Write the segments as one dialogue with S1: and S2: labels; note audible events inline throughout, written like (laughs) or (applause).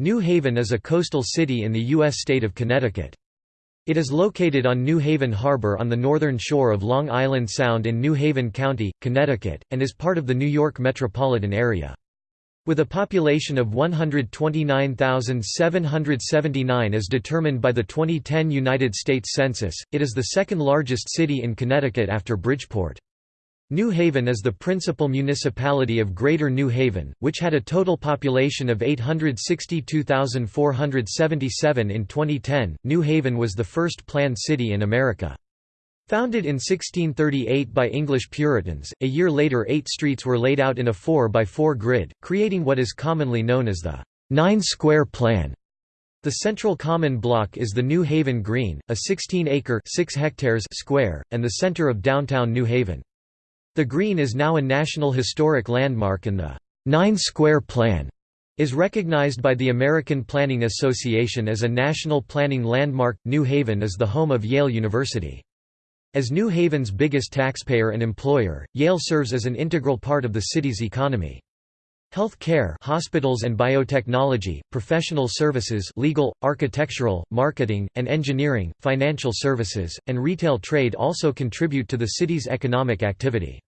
S1: New Haven is a coastal city in the U.S. state of Connecticut. It is located on New Haven Harbor on the northern shore of Long Island Sound in New Haven County, Connecticut, and is part of the New York metropolitan area. With a population of 129,779 as determined by the 2010 United States Census, it is the second largest city in Connecticut after Bridgeport. New Haven is the principal municipality of Greater New Haven, which had a total population of 862,477 in 2010. New Haven was the first planned city in America. Founded in 1638 by English Puritans, a year later eight streets were laid out in a 4x4 grid, creating what is commonly known as the Nine-Square Plan. The central common block is the New Haven Green, a 16-acre square, and the center of downtown New Haven. The Green is now a National Historic Landmark and the Nine Square Plan is recognized by the American Planning Association as a national planning landmark. New Haven is the home of Yale University. As New Haven's biggest taxpayer and employer, Yale serves as an integral part of the city's economy. Health care hospitals and biotechnology, professional services legal, architectural, marketing, and engineering, financial services, and retail trade also contribute to the city's economic activity.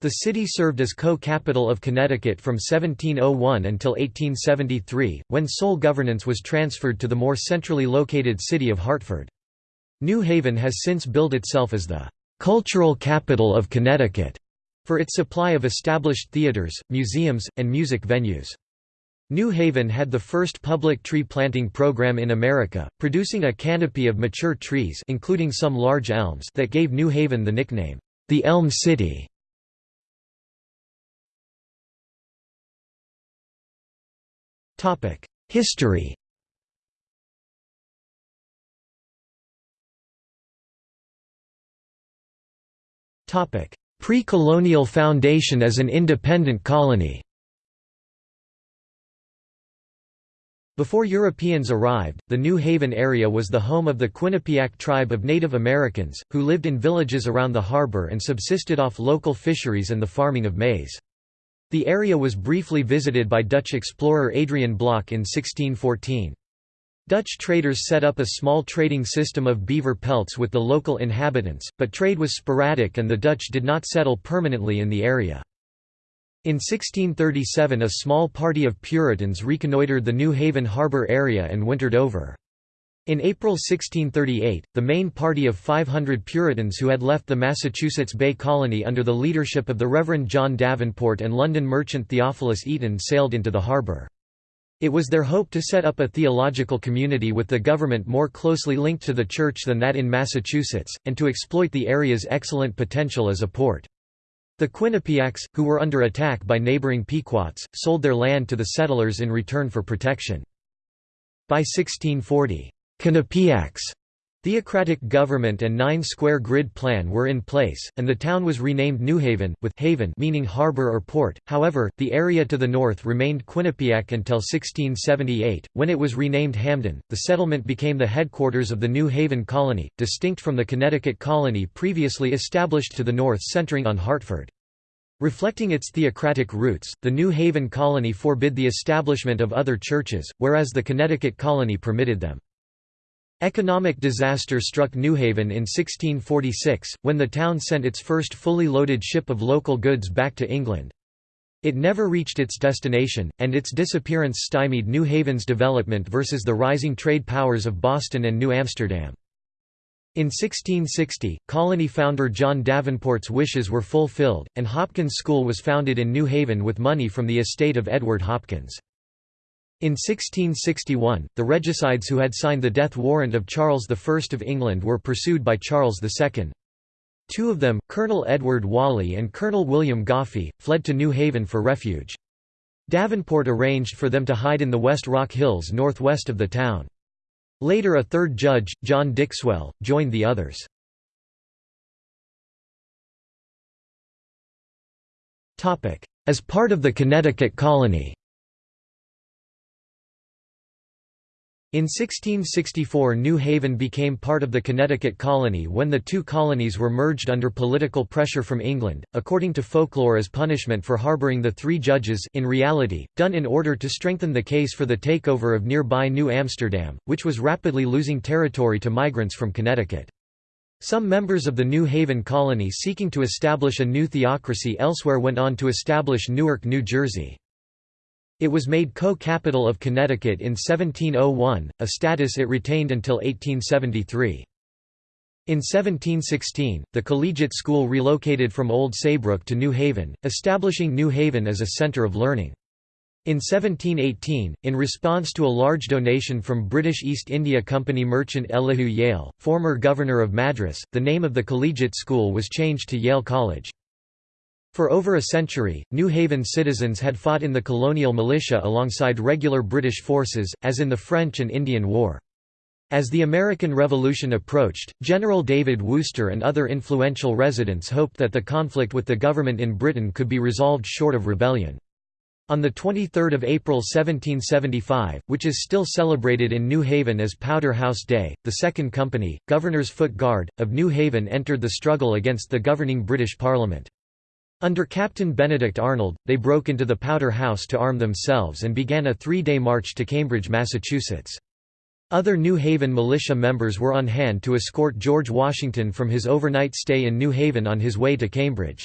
S1: The city served as co-capital of Connecticut from 1701 until 1873, when sole governance was transferred to the more centrally located city of Hartford. New Haven has since billed itself as the "...cultural capital of Connecticut", for its supply of established theaters, museums, and music venues. New Haven had the first public tree planting program in America, producing a canopy of mature trees including some large elms that gave New Haven the nickname, the Elm City. History Pre-colonial foundation as an independent colony Before Europeans arrived, the New Haven area was the home of the Quinnipiac tribe of Native Americans, who lived in villages around the harbor and subsisted off local fisheries and the farming of maize. The area was briefly visited by Dutch explorer Adrian Block in 1614. Dutch traders set up a small trading system of beaver pelts with the local inhabitants, but trade was sporadic and the Dutch did not settle permanently in the area. In 1637 a small party of Puritans reconnoitred the New Haven harbor area and wintered over. In April 1638, the main party of 500 Puritans who had left the Massachusetts Bay Colony under the leadership of the Reverend John Davenport and London merchant Theophilus Eaton sailed into the harbor. It was their hope to set up a theological community with the government more closely linked to the church than that in Massachusetts, and to exploit the area's excellent potential as a port. The Quinnipiacs, who were under attack by neighboring Pequots, sold their land to the settlers in return for protection. By 1640, Quinnipiacs Theocratic government and nine-square grid plan were in place, and the town was renamed New Haven, with haven meaning harbor or port. However, the area to the north remained Quinnipiac until 1678, when it was renamed Hamden. The settlement became the headquarters of the New Haven colony, distinct from the Connecticut colony previously established to the north centering on Hartford. Reflecting its theocratic roots, the New Haven colony forbid the establishment of other churches, whereas the Connecticut colony permitted them. Economic disaster struck New Haven in 1646, when the town sent its first fully loaded ship of local goods back to England. It never reached its destination, and its disappearance stymied New Haven's development versus the rising trade powers of Boston and New Amsterdam. In 1660, colony founder John Davenport's wishes were fulfilled, and Hopkins School was founded in New Haven with money from the estate of Edward Hopkins. In 1661, the regicides who had signed the death warrant of Charles I of England were pursued by Charles II. Two of them, Colonel Edward Whalley and Colonel William Goffe, fled to New Haven for refuge. Davenport arranged for them to hide in the West Rock Hills northwest of the town. Later a third judge, John Dixwell, joined the others. As part of the Connecticut colony In 1664 New Haven became part of the Connecticut colony when the two colonies were merged under political pressure from England, according to folklore as punishment for harboring the three judges in reality, done in order to strengthen the case for the takeover of nearby New Amsterdam, which was rapidly losing territory to migrants from Connecticut. Some members of the New Haven colony seeking to establish a new theocracy elsewhere went on to establish Newark, New Jersey. It was made co-capital of Connecticut in 1701, a status it retained until 1873. In 1716, the collegiate school relocated from Old Saybrook to New Haven, establishing New Haven as a center of learning. In 1718, in response to a large donation from British East India Company merchant Elihu Yale, former governor of Madras, the name of the collegiate school was changed to Yale College. For over a century, New Haven citizens had fought in the colonial militia alongside regular British forces, as in the French and Indian War. As the American Revolution approached, General David Wooster and other influential residents hoped that the conflict with the government in Britain could be resolved short of rebellion. On 23 April 1775, which is still celebrated in New Haven as Powder House Day, the Second Company, Governor's Foot Guard, of New Haven entered the struggle against the governing British Parliament. Under Captain Benedict Arnold, they broke into the Powder House to arm themselves and began a three-day march to Cambridge, Massachusetts. Other New Haven militia members were on hand to escort George Washington from his overnight stay in New Haven on his way to Cambridge.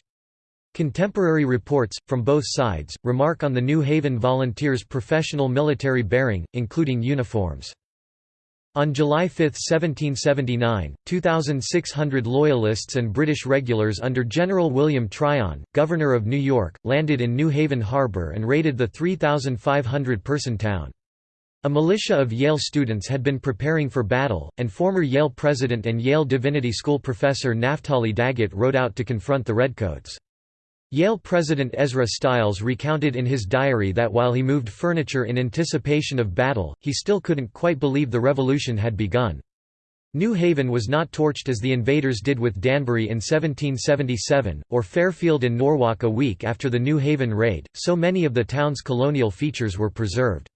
S1: Contemporary reports, from both sides, remark on the New Haven Volunteers' professional military bearing, including uniforms. On July 5, 1779, 2,600 Loyalists and British regulars under General William Tryon, Governor of New York, landed in New Haven Harbor and raided the 3,500-person town. A militia of Yale students had been preparing for battle, and former Yale president and Yale Divinity School professor Naphtali Daggett rode out to confront the Redcoats. Yale president Ezra Stiles recounted in his diary that while he moved furniture in anticipation of battle, he still couldn't quite believe the revolution had begun. New Haven was not torched as the invaders did with Danbury in 1777, or Fairfield and Norwalk a week after the New Haven raid, so many of the town's colonial features were preserved.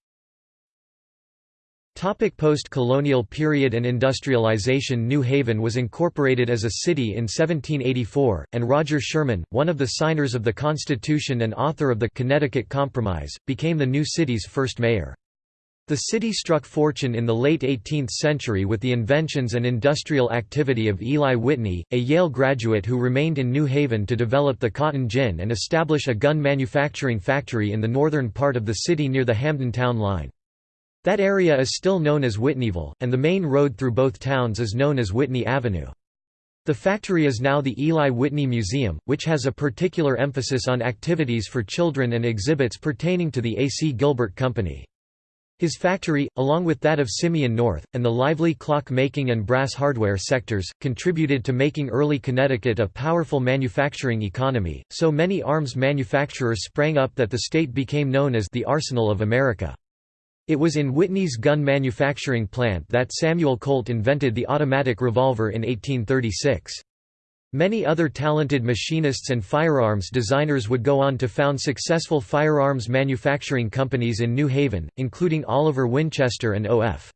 S1: Post-colonial period and industrialization New Haven was incorporated as a city in 1784, and Roger Sherman, one of the signers of the Constitution and author of the Connecticut Compromise, became the new city's first mayor. The city struck fortune in the late 18th century with the inventions and industrial activity of Eli Whitney, a Yale graduate who remained in New Haven to develop the cotton gin and establish a gun manufacturing factory in the northern part of the city near the Hamden Town line. That area is still known as Whitneyville, and the main road through both towns is known as Whitney Avenue. The factory is now the Eli Whitney Museum, which has a particular emphasis on activities for children and exhibits pertaining to the A. C. Gilbert Company. His factory, along with that of Simeon North, and the lively clock-making and brass hardware sectors, contributed to making early Connecticut a powerful manufacturing economy, so many arms manufacturers sprang up that the state became known as the Arsenal of America. It was in Whitney's gun manufacturing plant that Samuel Colt invented the automatic revolver in 1836. Many other talented machinists and firearms designers would go on to found successful firearms manufacturing companies in New Haven, including Oliver Winchester and O.F.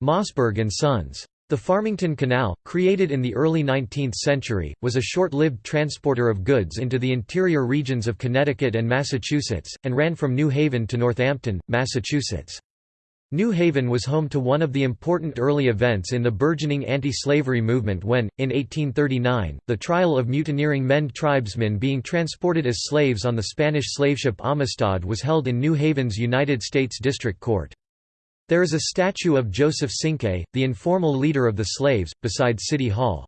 S1: Mossberg and Sons. The Farmington Canal, created in the early 19th century, was a short-lived transporter of goods into the interior regions of Connecticut and Massachusetts, and ran from New Haven to Northampton, Massachusetts. New Haven was home to one of the important early events in the burgeoning anti-slavery movement when, in 1839, the trial of mutineering Mende tribesmen being transported as slaves on the Spanish slaveship Amistad was held in New Haven's United States District Court. There is a statue of Joseph Cinque, the informal leader of the slaves, beside City Hall.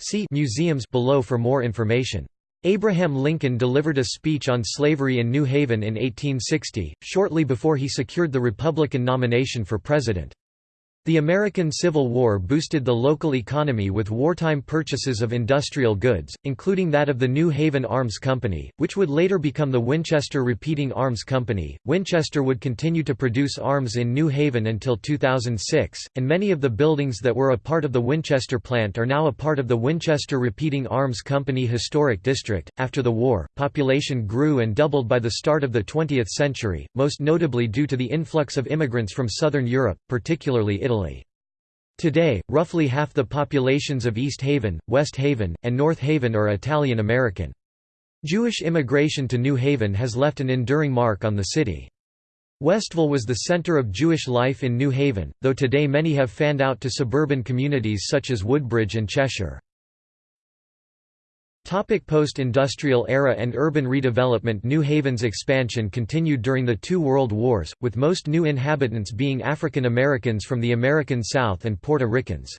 S1: See Museums below for more information. Abraham Lincoln delivered a speech on slavery in New Haven in 1860, shortly before he secured the Republican nomination for president. The American Civil War boosted the local economy with wartime purchases of industrial goods, including that of the New Haven Arms Company, which would later become the Winchester Repeating Arms Company. Winchester would continue to produce arms in New Haven until 2006, and many of the buildings that were a part of the Winchester plant are now a part of the Winchester Repeating Arms Company Historic District. After the war, population grew and doubled by the start of the 20th century, most notably due to the influx of immigrants from southern Europe, particularly Italy. Italy. Today, roughly half the populations of East Haven, West Haven, and North Haven are Italian American. Jewish immigration to New Haven has left an enduring mark on the city. Westville was the center of Jewish life in New Haven, though today many have fanned out to suburban communities such as Woodbridge and Cheshire. Post-industrial era and urban redevelopment New Haven's expansion continued during the two world wars, with most new inhabitants being African Americans from the American South and Puerto Ricans.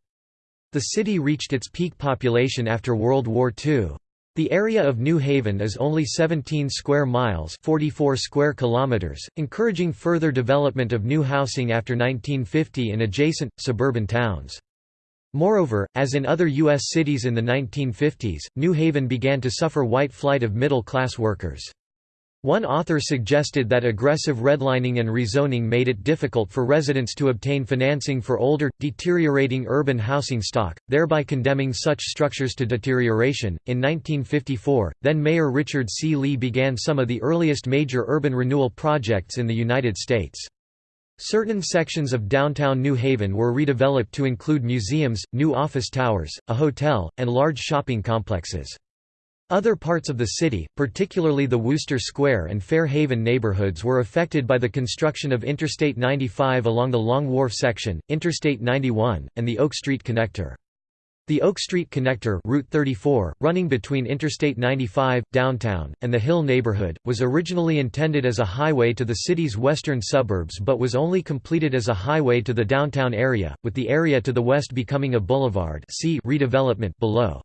S1: The city reached its peak population after World War II. The area of New Haven is only 17 square miles 44 square kilometers, encouraging further development of new housing after 1950 in adjacent, suburban towns. Moreover, as in other U.S. cities in the 1950s, New Haven began to suffer white flight of middle-class workers. One author suggested that aggressive redlining and rezoning made it difficult for residents to obtain financing for older, deteriorating urban housing stock, thereby condemning such structures to deterioration. In 1954, then Mayor Richard C. Lee began some of the earliest major urban renewal projects in the United States. Certain sections of downtown New Haven were redeveloped to include museums, new office towers, a hotel, and large shopping complexes. Other parts of the city, particularly the Wooster Square and Fair Haven neighborhoods were affected by the construction of Interstate 95 along the Long Wharf section, Interstate 91, and the Oak Street Connector. The Oak Street Connector Route 34, running between Interstate 95, downtown, and the Hill neighborhood, was originally intended as a highway to the city's western suburbs but was only completed as a highway to the downtown area, with the area to the west becoming a boulevard see redevelopment below.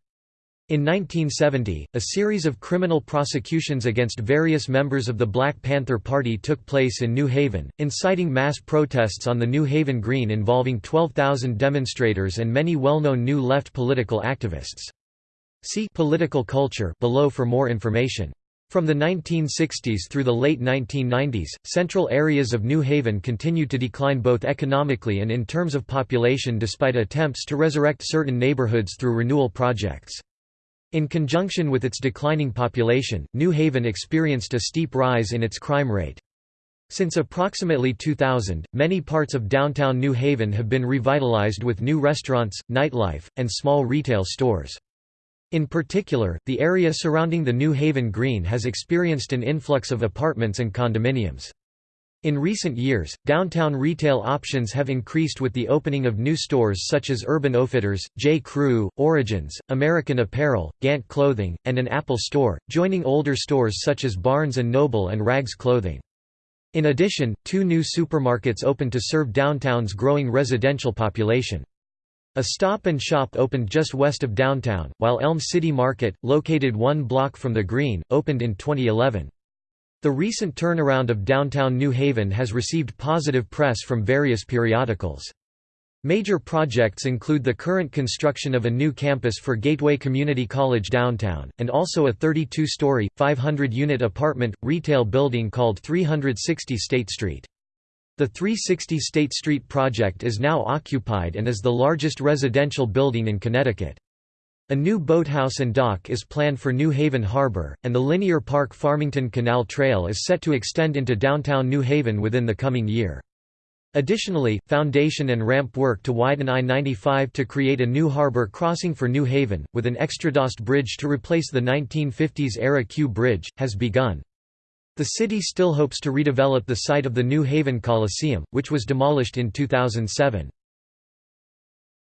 S1: In 1970, a series of criminal prosecutions against various members of the Black Panther Party took place in New Haven, inciting mass protests on the New Haven Green involving 12,000 demonstrators and many well-known New Left political activists. See political culture below for more information. From the 1960s through the late 1990s, central areas of New Haven continued to decline both economically and in terms of population despite attempts to resurrect certain neighborhoods through renewal projects. In conjunction with its declining population, New Haven experienced a steep rise in its crime rate. Since approximately 2000, many parts of downtown New Haven have been revitalized with new restaurants, nightlife, and small retail stores. In particular, the area surrounding the New Haven Green has experienced an influx of apartments and condominiums. In recent years, downtown retail options have increased with the opening of new stores such as Urban Outfitters, J. Crew, Origins, American Apparel, Gant Clothing, and an Apple store, joining older stores such as Barnes & Noble and Rags Clothing. In addition, two new supermarkets opened to serve downtown's growing residential population. A Stop and Shop opened just west of downtown, while Elm City Market, located one block from the Green, opened in 2011. The recent turnaround of downtown New Haven has received positive press from various periodicals. Major projects include the current construction of a new campus for Gateway Community College downtown, and also a 32-story, 500-unit apartment, retail building called 360 State Street. The 360 State Street project is now occupied and is the largest residential building in Connecticut. A new boathouse and dock is planned for New Haven Harbor, and the Linear Park Farmington Canal Trail is set to extend into downtown New Haven within the coming year. Additionally, foundation and ramp work to widen I-95 to create a new harbor crossing for New Haven, with an extradosed bridge to replace the 1950s-era Q Bridge, has begun. The city still hopes to redevelop the site of the New Haven Coliseum, which was demolished in 2007.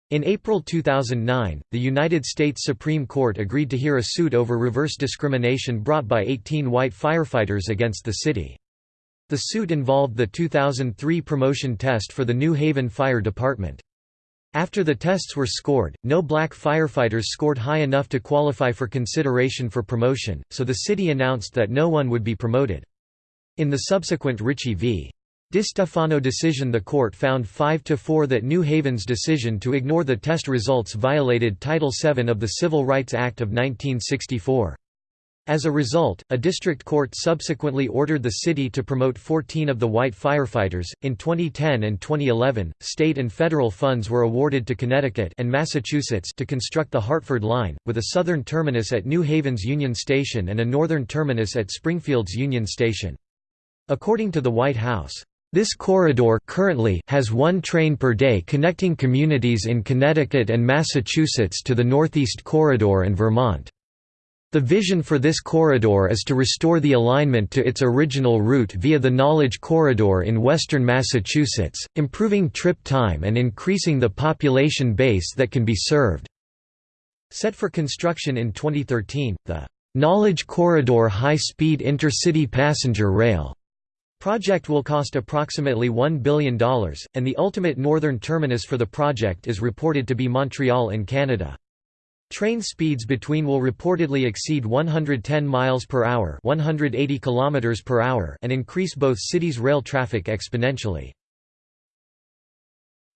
S1: In April 2009, the United States Supreme Court agreed to hear a suit over reverse discrimination brought by 18 white firefighters against the city. The suit involved the 2003 promotion test for the New Haven Fire Department. After the tests were scored, no black firefighters scored high enough to qualify for consideration for promotion, so the city announced that no one would be promoted. In the subsequent Ricci v. DeStefano decision The court found 5–4 that New Haven's decision to ignore the test results violated Title VII of the Civil Rights Act of 1964. As a result, a district court subsequently ordered the city to promote 14 of the white firefighters. In 2010 and 2011, state and federal funds were awarded to Connecticut and Massachusetts to construct the Hartford Line, with a southern terminus at New Haven's Union Station and a northern terminus at Springfield's Union Station. According to the White House, this corridor currently has one train per day connecting communities in Connecticut and Massachusetts to the Northeast Corridor and Vermont. The vision for this corridor is to restore the alignment to its original route via the Knowledge Corridor in western Massachusetts, improving trip time and increasing the population base that can be served. Set for construction in 2013, the Knowledge Corridor High-Speed Intercity Passenger Rail project will cost approximately $1 billion, and the ultimate northern terminus for the project is reported to be Montreal in Canada. Train speeds between will reportedly exceed 110 miles per hour, 180 kilometers per hour, and increase both cities' rail traffic exponentially.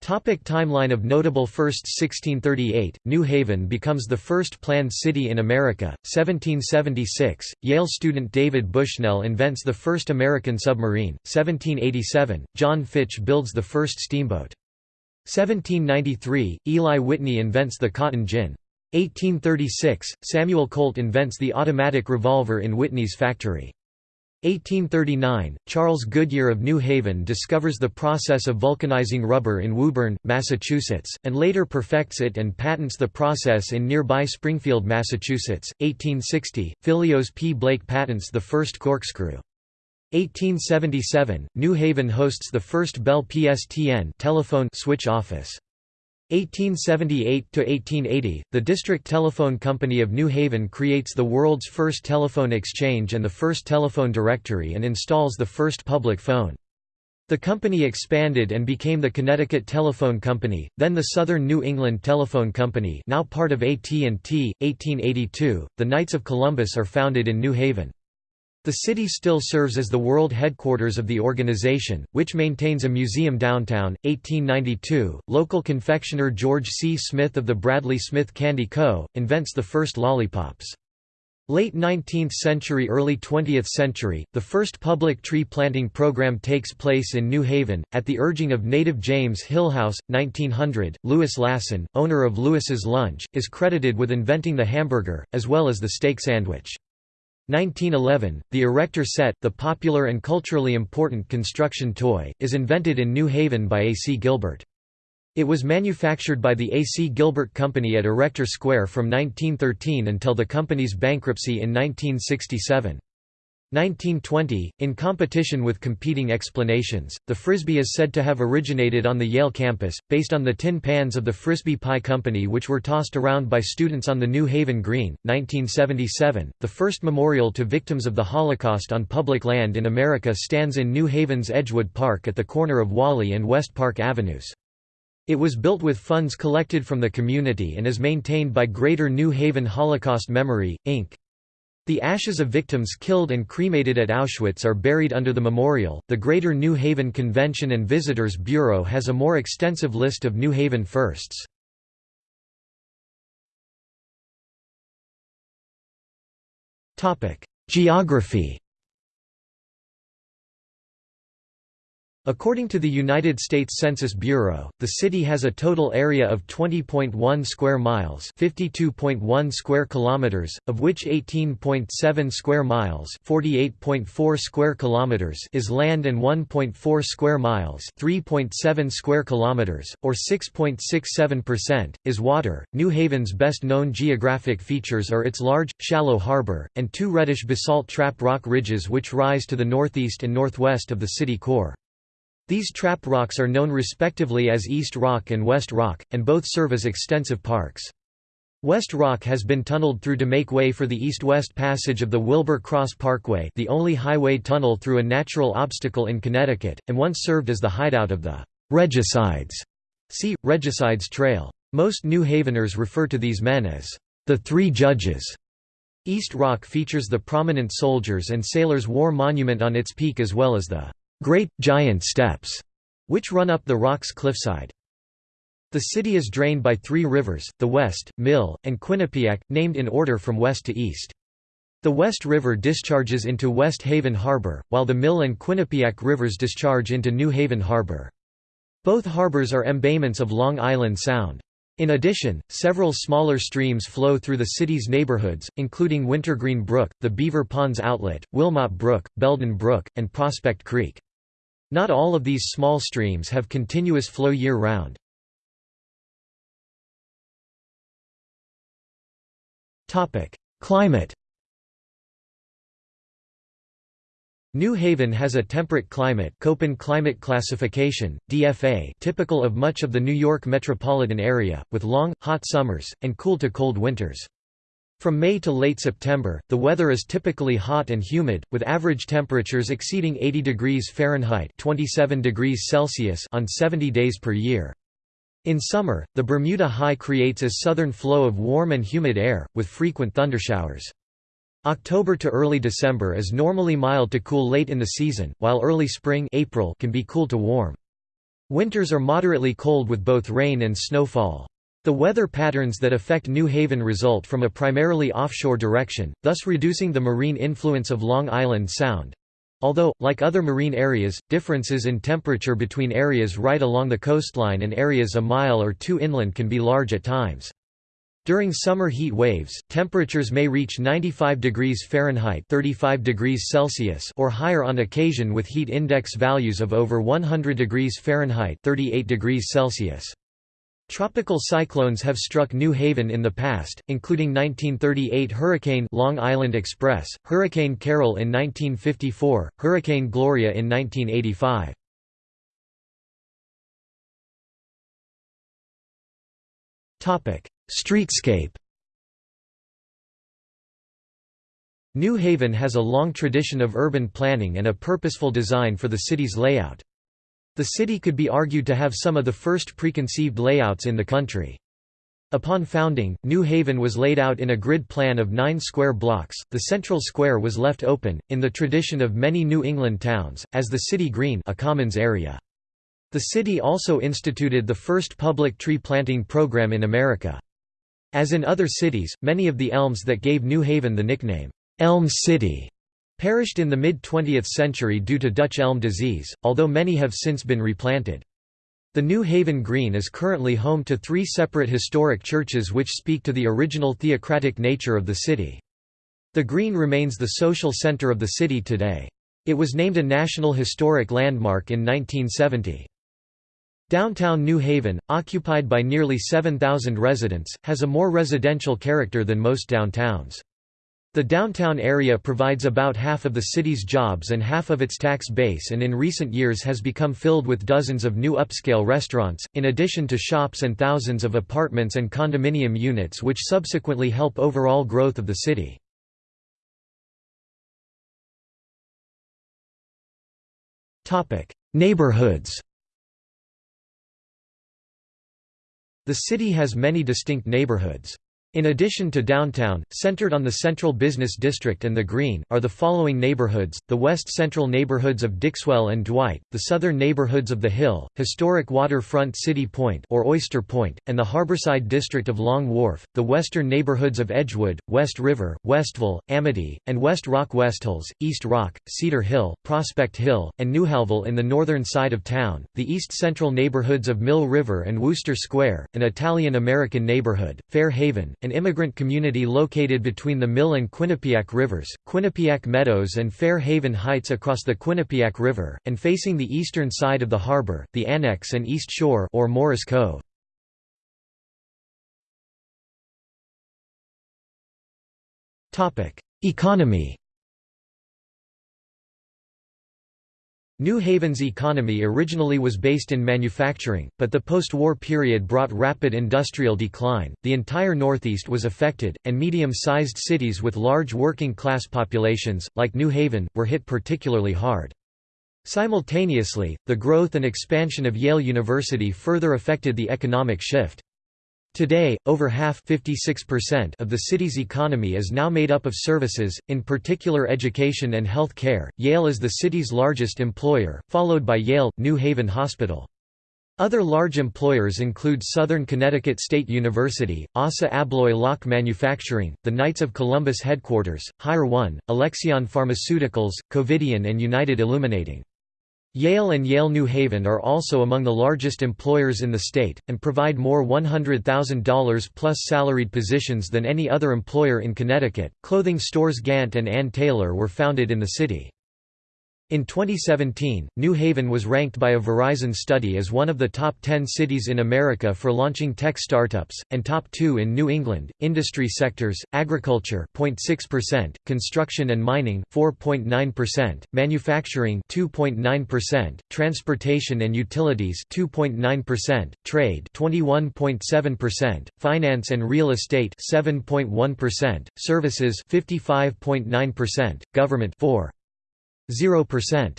S1: Topic timeline of notable firsts 1638, New Haven becomes the first planned city in America, 1776, Yale student David Bushnell invents the first American submarine, 1787, John Fitch builds the first steamboat. 1793, Eli Whitney invents the cotton gin. 1836, Samuel Colt invents the automatic revolver in Whitney's factory. 1839, Charles Goodyear of New Haven discovers the process of vulcanizing rubber in Woburn, Massachusetts, and later perfects it and patents the process in nearby Springfield, Massachusetts. 1860, Phileas P. Blake patents the first corkscrew. 1877, New Haven hosts the first Bell PSTN telephone switch office. 1878–1880, the District Telephone Company of New Haven creates the world's first telephone exchange and the first telephone directory and installs the first public phone. The company expanded and became the Connecticut Telephone Company, then the Southern New England Telephone Company now part of AT&T. 1882, the Knights of Columbus are founded in New Haven. The city still serves as the world headquarters of the organization, which maintains a museum downtown. 1892, local confectioner George C. Smith of the Bradley Smith Candy Co. invents the first lollipops. Late 19th century early 20th century, the first public tree planting program takes place in New Haven, at the urging of native James Hillhouse, 1900. Louis Lassen, owner of Louis's Lunch, is credited with inventing the hamburger, as well as the steak sandwich. 1911, the erector set, the popular and culturally important construction toy, is invented in New Haven by A. C. Gilbert. It was manufactured by the A. C. Gilbert Company at Erector Square from 1913 until the company's bankruptcy in 1967. 1920, in competition with competing explanations, the Frisbee is said to have originated on the Yale campus, based on the tin pans of the Frisbee Pie Company which were tossed around by students on the New Haven Green. 1977, the first memorial to victims of the Holocaust on public land in America stands in New Haven's Edgewood Park at the corner of Whalley and West Park Avenues. It was built with funds collected from the community and is maintained by Greater New Haven Holocaust Memory, Inc. The ashes of victims killed and cremated at Auschwitz are buried under the memorial. The Greater New Haven Convention and Visitors Bureau has a more extensive list of New Haven firsts. Topic: Geography According to the United States Census Bureau, the city has a total area of 20.1 square miles, 52.1 square kilometers, of which 18.7 square miles, 48.4 square kilometers is land and 1.4 square miles, 3.7 square kilometers or 6.67% is water. New Haven's best known geographic features are its large, shallow harbor and two reddish basalt trap rock ridges which rise to the northeast and northwest of the city core. These trap rocks are known respectively as East Rock and West Rock, and both serve as extensive parks. West Rock has been tunneled through to make way for the east-west passage of the Wilbur Cross Parkway the only highway tunnel through a natural obstacle in Connecticut, and once served as the hideout of the «regicides». See, Regicides Trail. Most New Haveners refer to these men as the Three Judges. East Rock features the prominent soldiers and sailors war monument on its peak as well as the Great, Giant Steps, which run up the rock's cliffside. The city is drained by three rivers, the West, Mill, and Quinnipiac, named in order from west to east. The West River discharges into West Haven Harbor, while the Mill and Quinnipiac rivers discharge into New Haven Harbor. Both harbors are embayments of Long Island Sound. In addition, several smaller streams flow through the city's neighborhoods, including Wintergreen Brook, the Beaver Ponds Outlet, Wilmot Brook, Belden Brook, and Prospect Creek. Not all of these small streams have continuous flow year-round. Climate New Haven has a temperate climate Köppen climate classification, DFA typical of much of the New York metropolitan area, with long, hot summers, and cool to cold winters. From May to late September, the weather is typically hot and humid, with average temperatures exceeding 80 degrees Fahrenheit 27 degrees Celsius on 70 days per year. In summer, the Bermuda High creates a southern flow of warm and humid air, with frequent thundershowers. October to early December is normally mild to cool late in the season, while early spring April can be cool to warm. Winters are moderately cold with both rain and snowfall. The weather patterns that affect New Haven result from a primarily offshore direction, thus reducing the marine influence of Long Island Sound. Although, like other marine areas, differences in temperature between areas right along the coastline and areas a mile or two inland can be large at times. During summer heat waves, temperatures may reach 95 degrees Fahrenheit 35 degrees Celsius or higher on occasion with heat index values of over 100 degrees Fahrenheit 38 degrees Celsius. Tropical cyclones have struck New Haven in the past, including 1938 Hurricane Long Island Express, Hurricane Carol in 1954, Hurricane Gloria in 1985. Topic: Streetscape. New Haven has a long tradition of urban planning and a purposeful design for the city's layout. The city could be argued to have some of the first preconceived layouts in the country. Upon founding, New Haven was laid out in a grid plan of nine square blocks. The central square was left open, in the tradition of many New England towns, as the city green, a commons area. The city also instituted the first public tree planting program in America. As in other cities, many of the elms that gave New Haven the nickname, Elm City, Perished in the mid-20th century due to Dutch elm disease, although many have since been replanted. The New Haven Green is currently home to three separate historic churches which speak to the original theocratic nature of the city. The Green remains the social center of the city today. It was named a National Historic Landmark in 1970. Downtown New Haven, occupied by nearly 7,000 residents, has a more residential character than most downtowns. The downtown area provides about half of the city's jobs and half of its tax base and in recent years has become filled with dozens of new upscale restaurants, in addition to shops and thousands of apartments and condominium units which subsequently help overall growth of the city. Neighborhoods The city has many distinct neighborhoods. In addition to downtown, centered on the Central Business District and the Green, are the following neighborhoods, the west central neighborhoods of Dixwell and Dwight, the southern neighborhoods of The Hill, historic waterfront City Point or Oyster Point, and the harborside district of Long Wharf, the western neighborhoods of Edgewood, West River, Westville, Amity, and West Rock Westhills, East Rock, Cedar Hill, Prospect Hill, and Newhallville in the northern side of town, the east central neighborhoods of Mill River and Wooster Square, an Italian-American neighborhood, Fair Haven, an immigrant community located between the Mill and Quinnipiac rivers, Quinnipiac Meadows and Fair Haven Heights across the Quinnipiac River, and facing the eastern side of the harbor, the Annex and East Shore or Morris Cove. Economy New Haven's economy originally was based in manufacturing, but the post-war period brought rapid industrial decline. The entire Northeast was affected, and medium-sized cities with large working-class populations, like New Haven, were hit particularly hard. Simultaneously, the growth and expansion of Yale University further affected the economic shift. Today, over half 56% of the city's economy is now made up of services, in particular education and health care. Yale is the city's largest employer, followed by Yale New Haven Hospital. Other large employers include Southern Connecticut State University, ASSA ABLOY Lock Manufacturing, the Knights of Columbus headquarters, Higher One, Alexion Pharmaceuticals, Covidien and United Illuminating. Yale and Yale New Haven are also among the largest employers in the state, and provide more $100,000 plus salaried positions than any other employer in Connecticut. Clothing stores Gant and Ann Taylor were founded in the city. In 2017, New Haven was ranked by a Verizon study as one of the top 10 cities in America for launching tech startups, and top 2 in New England. Industry sectors: agriculture 0.6%, construction and mining 4.9%, manufacturing 2.9%, transportation and utilities 2.9%, trade 21.7%, finance and real estate 7.1%, services 55.9%, government 4 0%.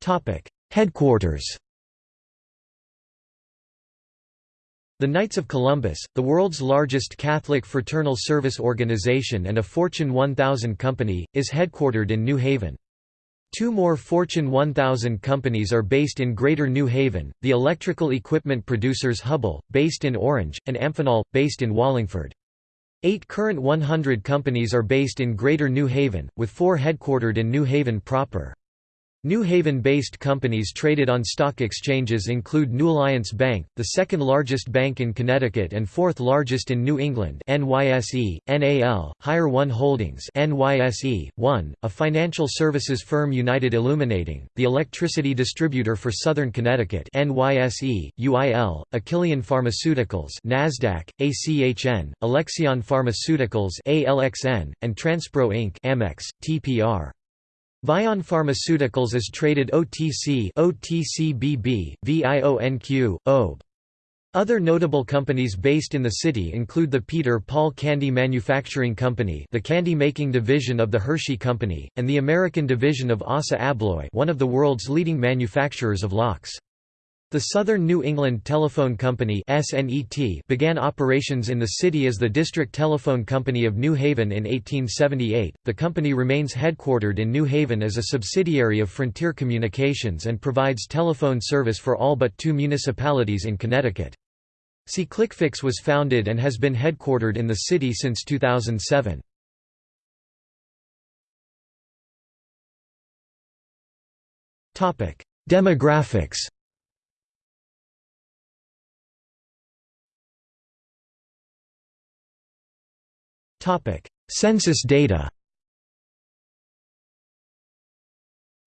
S1: Topic: Headquarters. The Knights of Columbus, the world's largest Catholic fraternal service organization and a Fortune 1000 company, is headquartered in New Haven. Two more Fortune 1000 companies are based in Greater New Haven, the electrical equipment producers Hubbell, based in Orange, and Amphenol, based in Wallingford. Eight Courant 100 companies are based in Greater New Haven, with four headquartered in New Haven proper. New Haven-based companies traded on stock exchanges include New Alliance Bank, the second largest bank in Connecticut and fourth largest in New England NYSE, NAL, Higher One Holdings NYSE, One, a financial services firm United Illuminating, the electricity distributor for Southern Connecticut NYSE, UIL, Achillion Pharmaceuticals NASDAQ, ACHN, Alexion Pharmaceuticals ALXN, and Transpro Inc. Amex, TPR. Vion Pharmaceuticals is traded OTC OTCBB, VIONQ, OB. Other notable companies based in the city include the Peter Paul Candy Manufacturing Company the candy-making division of the Hershey Company, and the American division of ASSA ABLOY one of the world's leading manufacturers of locks. The Southern New England Telephone Company began operations in the city as the District Telephone Company of New Haven in 1878. The company remains headquartered in New Haven as a subsidiary of Frontier Communications and provides telephone service for all but two municipalities in Connecticut. SeeClickFix was founded and has been headquartered in the city since 2007. Demographics Census data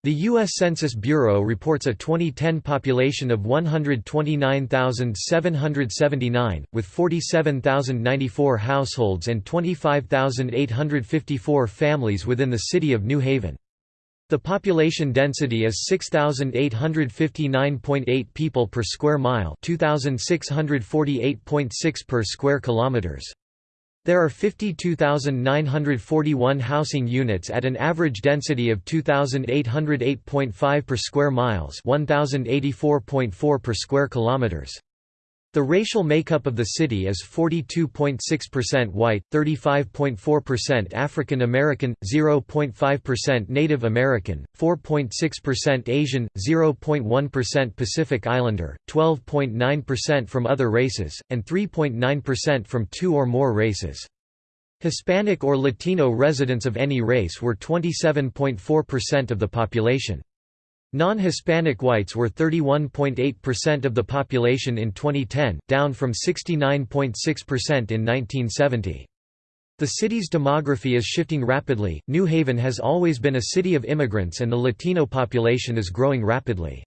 S1: The U.S. Census Bureau reports a 2010 population of 129,779, with 47,094 households and 25,854 families within the city of New Haven. The population density is 6,859.8 people per square mile 2,648.6 per square kilometers. There are 52,941 housing units at an average density of 2,808.5 per square miles 1,084.4 per square kilometers. The racial makeup of the city is 42.6% white, 35.4% African American, 0.5% Native American, 4.6% Asian, 0.1% Pacific Islander, 12.9% from other races, and 3.9% from two or more races. Hispanic or Latino residents of any race were 27.4% of the population. Non-Hispanic whites were 31.8% of the population in 2010, down from 69.6% in 1970. The city's demography is shifting rapidly. New Haven has always been a city of immigrants and the Latino population is growing rapidly.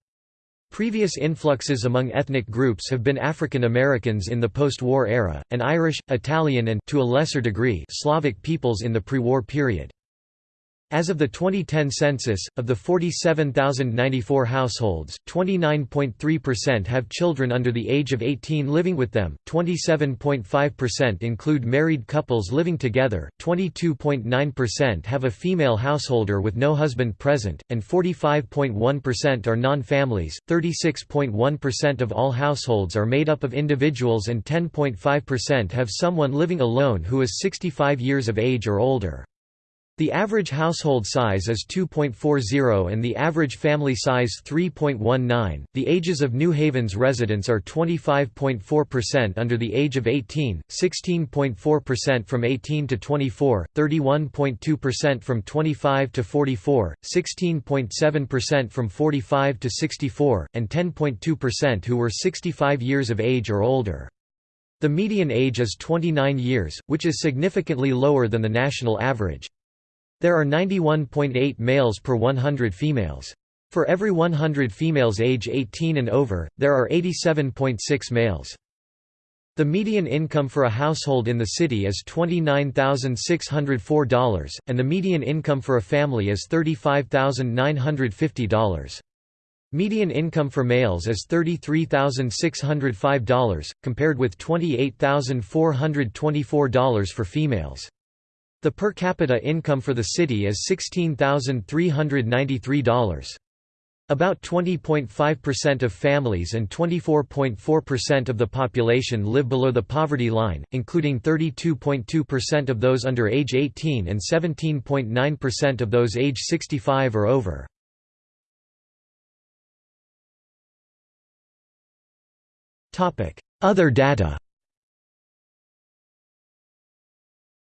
S1: Previous influxes among ethnic groups have been African Americans in the post-war era, and Irish, Italian and to a lesser degree Slavic peoples in the pre-war period. As of the 2010 census, of the 47,094 households, 29.3% have children under the age of 18 living with them, 27.5% include married couples living together, 22.9% have a female householder with no husband present, and 45.1% are non-families. 36.1% of all households are made up of individuals and 10.5% have someone living alone who is 65 years of age or older. The average household size is 2.40 and the average family size 3.19. The ages of New Haven's residents are 25.4% under the age of 18, 16.4% from 18 to 24, 31.2% from 25 to 44, 16.7% from 45 to 64, and 10.2% who were 65 years of age or older. The median age is 29 years, which is significantly lower than the national average. There are 91.8 males per 100 females. For every 100 females age 18 and over, there are 87.6 males. The median income for a household in the city is $29,604, and the median income for a family is $35,950. Median income for males is $33,605, compared with $28,424 for females. The per capita income for the city is $16,393. About 20.5% of families and 24.4% of the population live below the poverty line, including 32.2% of those under age 18 and 17.9% of those age 65 or over. Other data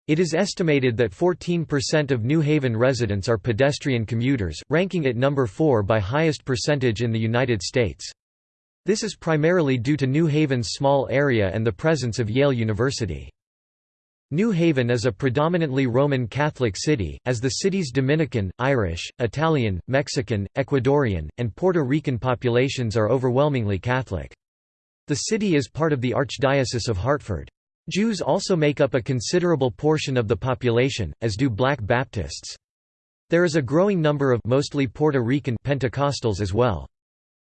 S1: It is estimated that 14% of New Haven residents are pedestrian commuters, ranking it number 4 by highest percentage in the United States. This is primarily due to New Haven's small area and the presence of Yale University. New Haven is a predominantly Roman Catholic city, as the city's Dominican, Irish, Italian, Mexican, Ecuadorian, and Puerto Rican populations are overwhelmingly Catholic. The city is part of the Archdiocese of Hartford. Jews also make up a considerable portion of the population, as do Black Baptists. There is a growing number of mostly Puerto Rican Pentecostals as well.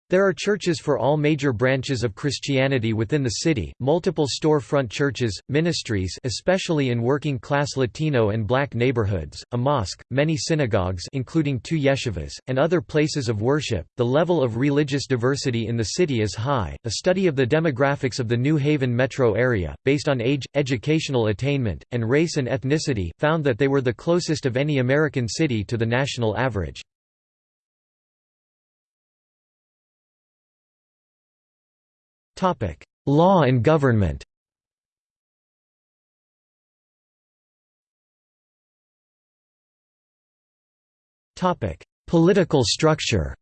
S1: There are churches for all major branches of Christianity within the city, multiple storefront churches, ministries especially in working-class Latino and black neighborhoods, a mosque, many synagogues including two yeshivas, and other places of worship. The level of religious diversity in the city is high. A study of the demographics of the New Haven metro area, based on age, educational attainment, and race and ethnicity, found that they were the closest of any American city to the national average. Topic: Law and government. Topic: Political structure.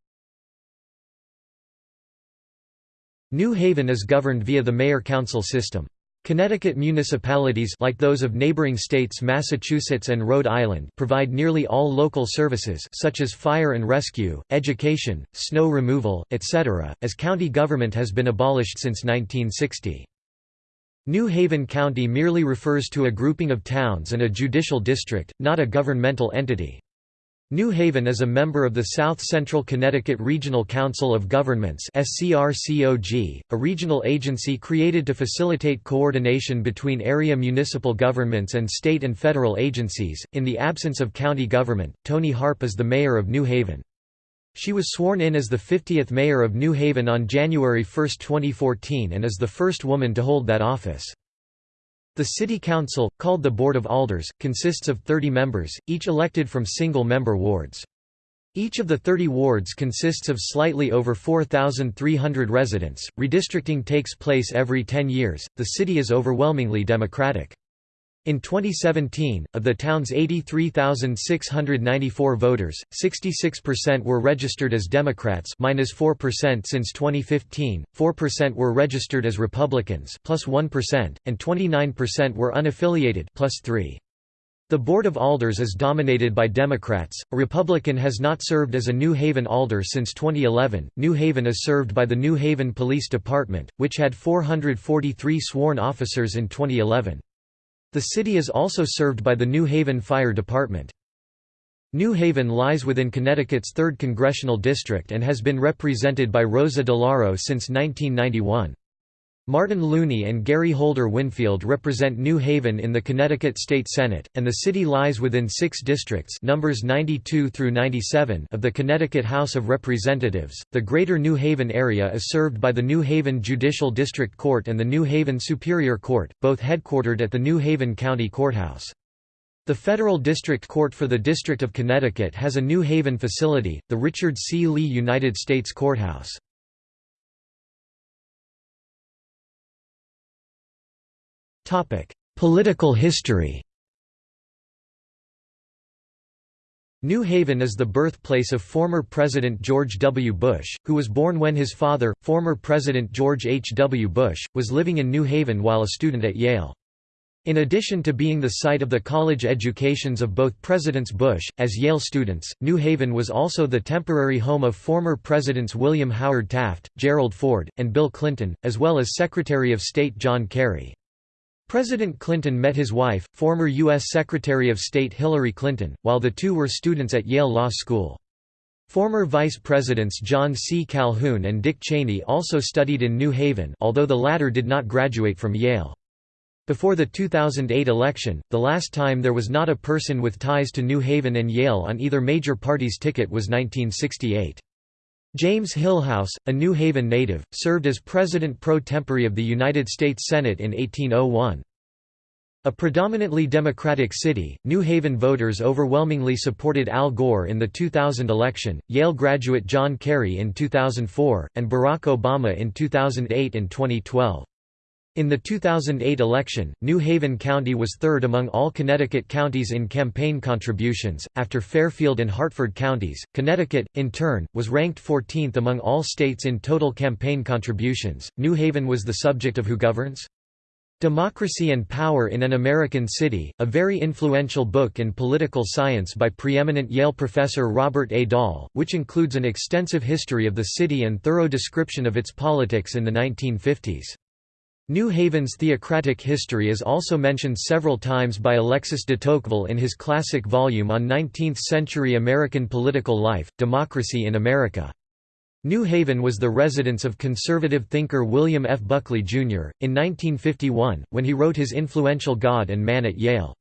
S1: New Haven is governed via the mayor-council system. Connecticut municipalities like those of neighboring states Massachusetts and Rhode Island provide nearly all local services such as fire and rescue, education, snow removal, etc., as county government has been abolished since 1960. New Haven County merely refers to a grouping of towns and a judicial district, not a governmental entity. New Haven is a member of the South Central Connecticut Regional Council of Governments a regional agency created to facilitate coordination between area municipal governments and state and federal agencies. In the absence of county government, Toni Harp is the mayor of New Haven. She was sworn in as the 50th mayor of New Haven on January 1, 2014 and is the first woman to hold that office. The City Council, called the Board of Alders, consists of 30 members, each elected from single-member wards. Each of the 30 wards consists of slightly over 4,300 residents. Redistricting takes place every 10 years. The city is overwhelmingly Democratic. In 2017, of the town's 83,694 voters, 66% were registered as Democrats minus 4% since 2015, 4% were registered as Republicans plus 1, and 29% were unaffiliated plus 3. The Board of Alders is dominated by Democrats. A Republican has not served as a New Haven Alder since 2011. New Haven is served by the New Haven Police Department, which had 443 sworn officers in 2011. The city is also served by the New Haven Fire Department. New Haven lies within Connecticut's 3rd Congressional District and has been represented by Rosa DeLauro since 1991. Martin Looney and Gary Holder Winfield represent New Haven in the Connecticut State Senate, and the city lies within six districts numbers 92 through 97 of the Connecticut House of Representatives. The Greater New Haven area is served by the New Haven Judicial District Court and the New Haven Superior Court, both headquartered at the New Haven County Courthouse. The Federal District Court for the District of Connecticut has a New Haven facility, the Richard C. Lee United States Courthouse. Political history New Haven is the birthplace of former President George W. Bush, who was born when his father, former President George H. W. Bush, was living in New Haven while a student at Yale. In addition to being the site of the college educations of both Presidents Bush, as Yale students, New Haven was also the temporary home of former Presidents William Howard Taft, Gerald Ford, and Bill Clinton, as well as Secretary of State John Kerry. President Clinton met his wife, former U.S. Secretary of State Hillary Clinton, while the two were students at Yale Law School. Former Vice Presidents John C. Calhoun and Dick Cheney also studied in New Haven although the latter did not graduate from Yale. Before the 2008 election, the last time there was not a person with ties to New Haven and Yale on either major party's ticket was 1968. James Hillhouse, a New Haven native, served as president pro tempore of the United States Senate in 1801. A predominantly Democratic city, New Haven voters overwhelmingly supported Al Gore in the 2000 election, Yale graduate John Kerry in 2004, and Barack Obama in 2008 and 2012. In the 2008 election, New Haven County was third among all Connecticut counties in campaign contributions, after Fairfield and Hartford counties. Connecticut, in turn, was ranked 14th among all states in total campaign contributions. New Haven was the subject of Who Governs? Democracy and Power in an American City, a very influential book in political science by preeminent Yale professor Robert A. Dahl, which includes an extensive history of the city and thorough description of its politics in the 1950s. New Haven's theocratic history is also mentioned several times by Alexis de Tocqueville in his classic volume on 19th-century American political life, Democracy in America. New Haven was the residence of conservative thinker William F. Buckley, Jr., in 1951, when he wrote his influential God and Man at Yale.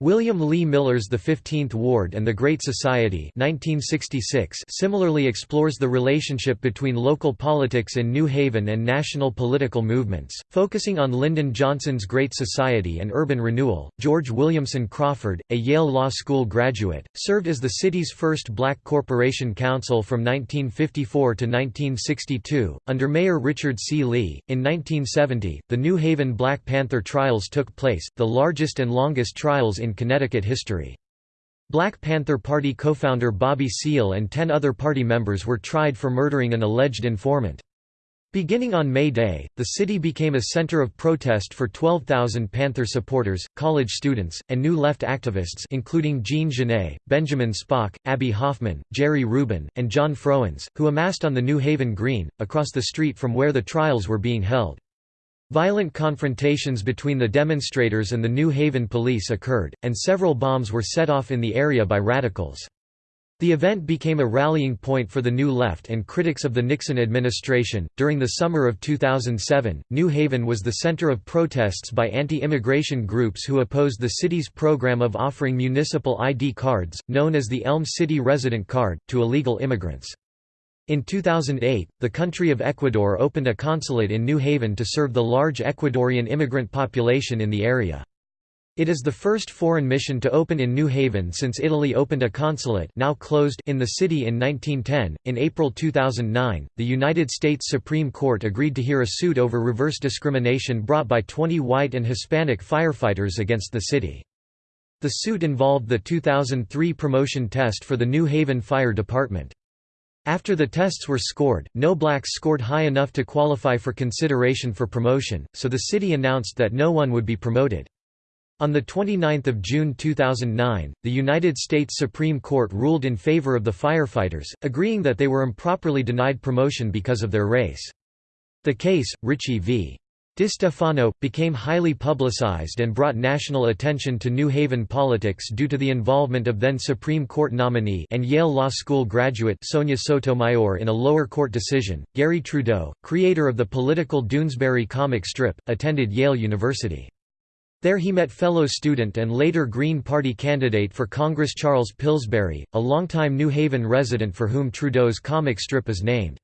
S1: William Lee Miller's The Fifteenth Ward and the Great Society 1966 similarly explores the relationship between local politics in New Haven and national political movements, focusing on Lyndon Johnson's Great Society and urban renewal. George Williamson Crawford, a Yale Law School graduate, served as the city's first black corporation counsel from 1954 to 1962, under Mayor Richard C. Lee. In 1970, the New Haven Black Panther trials took place, the largest and longest trials in in Connecticut history. Black Panther Party co-founder Bobby Seale and ten other party members were tried for murdering an alleged informant. Beginning on May Day, the city became a center of protest for 12,000 Panther supporters, college students, and New Left activists including Jean Genet, Benjamin Spock, Abbie Hoffman, Jerry Rubin, and John Froines, who amassed on the New Haven Green, across the street from where the trials were being held. Violent confrontations between the demonstrators and the New Haven police occurred, and several bombs were set off in the area by radicals. The event became a rallying point for the New Left and critics of the Nixon administration. During the summer of 2007, New Haven was the center of protests by anti immigration groups who opposed the city's program of offering municipal ID cards, known as the Elm City Resident Card, to illegal immigrants. In 2008, the country of Ecuador opened a consulate in New Haven to serve the large Ecuadorian immigrant population in the area. It is the first foreign mission to open in New Haven since Italy opened a consulate now closed in the city in 1910. In April 2009, the United States Supreme Court agreed to hear a suit over reverse discrimination brought by 20 white and Hispanic firefighters against the city. The suit involved the 2003 promotion test for the New Haven Fire Department. After the tests were scored, no blacks scored high enough to qualify for consideration for promotion, so the city announced that no one would be promoted. On 29 June 2009, the United States Supreme Court ruled in favor of the firefighters, agreeing that they were improperly denied promotion because of their race. The case, Ricci v. DeStefano, became highly publicized and brought national attention to New Haven politics due to the involvement of then Supreme Court nominee and Yale Law School graduate Sonia Sotomayor in a lower court decision. Garry Trudeau, creator of the political Doonesbury comic strip, attended Yale University. There he met fellow student and later Green Party candidate for Congress Charles Pillsbury, a longtime New Haven resident for whom Trudeau's comic strip is named.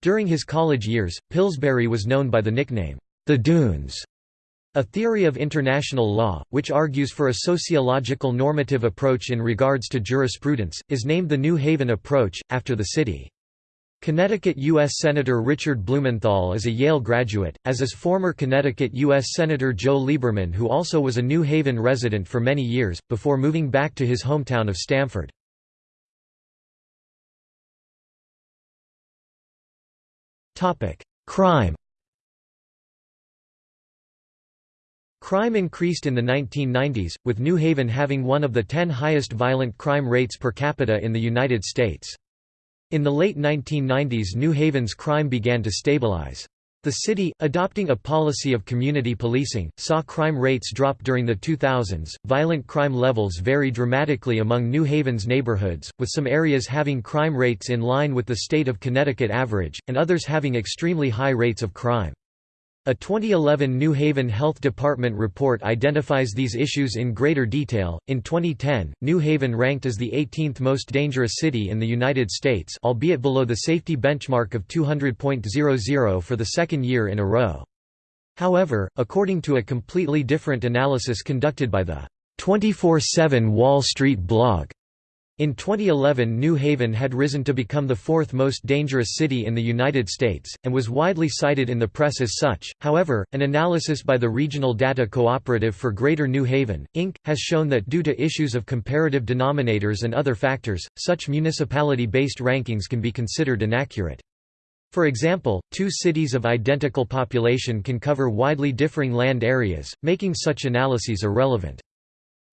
S1: During his college years, Pillsbury was known by the nickname, the Dunes a theory of international law, which argues for a sociological normative approach in regards to jurisprudence, is named the New Haven approach, after the city. Connecticut U.S. Senator Richard Blumenthal is a Yale graduate, as is former Connecticut U.S. Senator Joe Lieberman who also was a New Haven resident for many years, before moving back to his hometown of Stamford. Crime Crime increased in the 1990s, with New Haven having one of the ten highest violent crime rates per capita in the United States. In the late 1990s New Haven's crime began to stabilize. The city, adopting a policy of community policing, saw crime rates drop during the 2000s. Violent crime levels vary dramatically among New Haven's neighborhoods, with some areas having crime rates in line with the state of Connecticut average, and others having extremely high rates of crime. A 2011 New Haven Health Department report identifies these issues in greater detail. In 2010, New Haven ranked as the 18th most dangerous city in the United States, albeit below the safety benchmark of 200.00 for the second year in a row. However, according to a completely different analysis conducted by the 24/7 Wall Street blog, in 2011 New Haven had risen to become the fourth most dangerous city in the United States, and was widely cited in the press as such. However, an analysis by the Regional Data Cooperative for Greater New Haven, Inc., has shown that due to issues of comparative denominators and other factors, such municipality-based rankings can be considered inaccurate. For example, two cities of identical population can cover widely differing land areas, making such analyses irrelevant.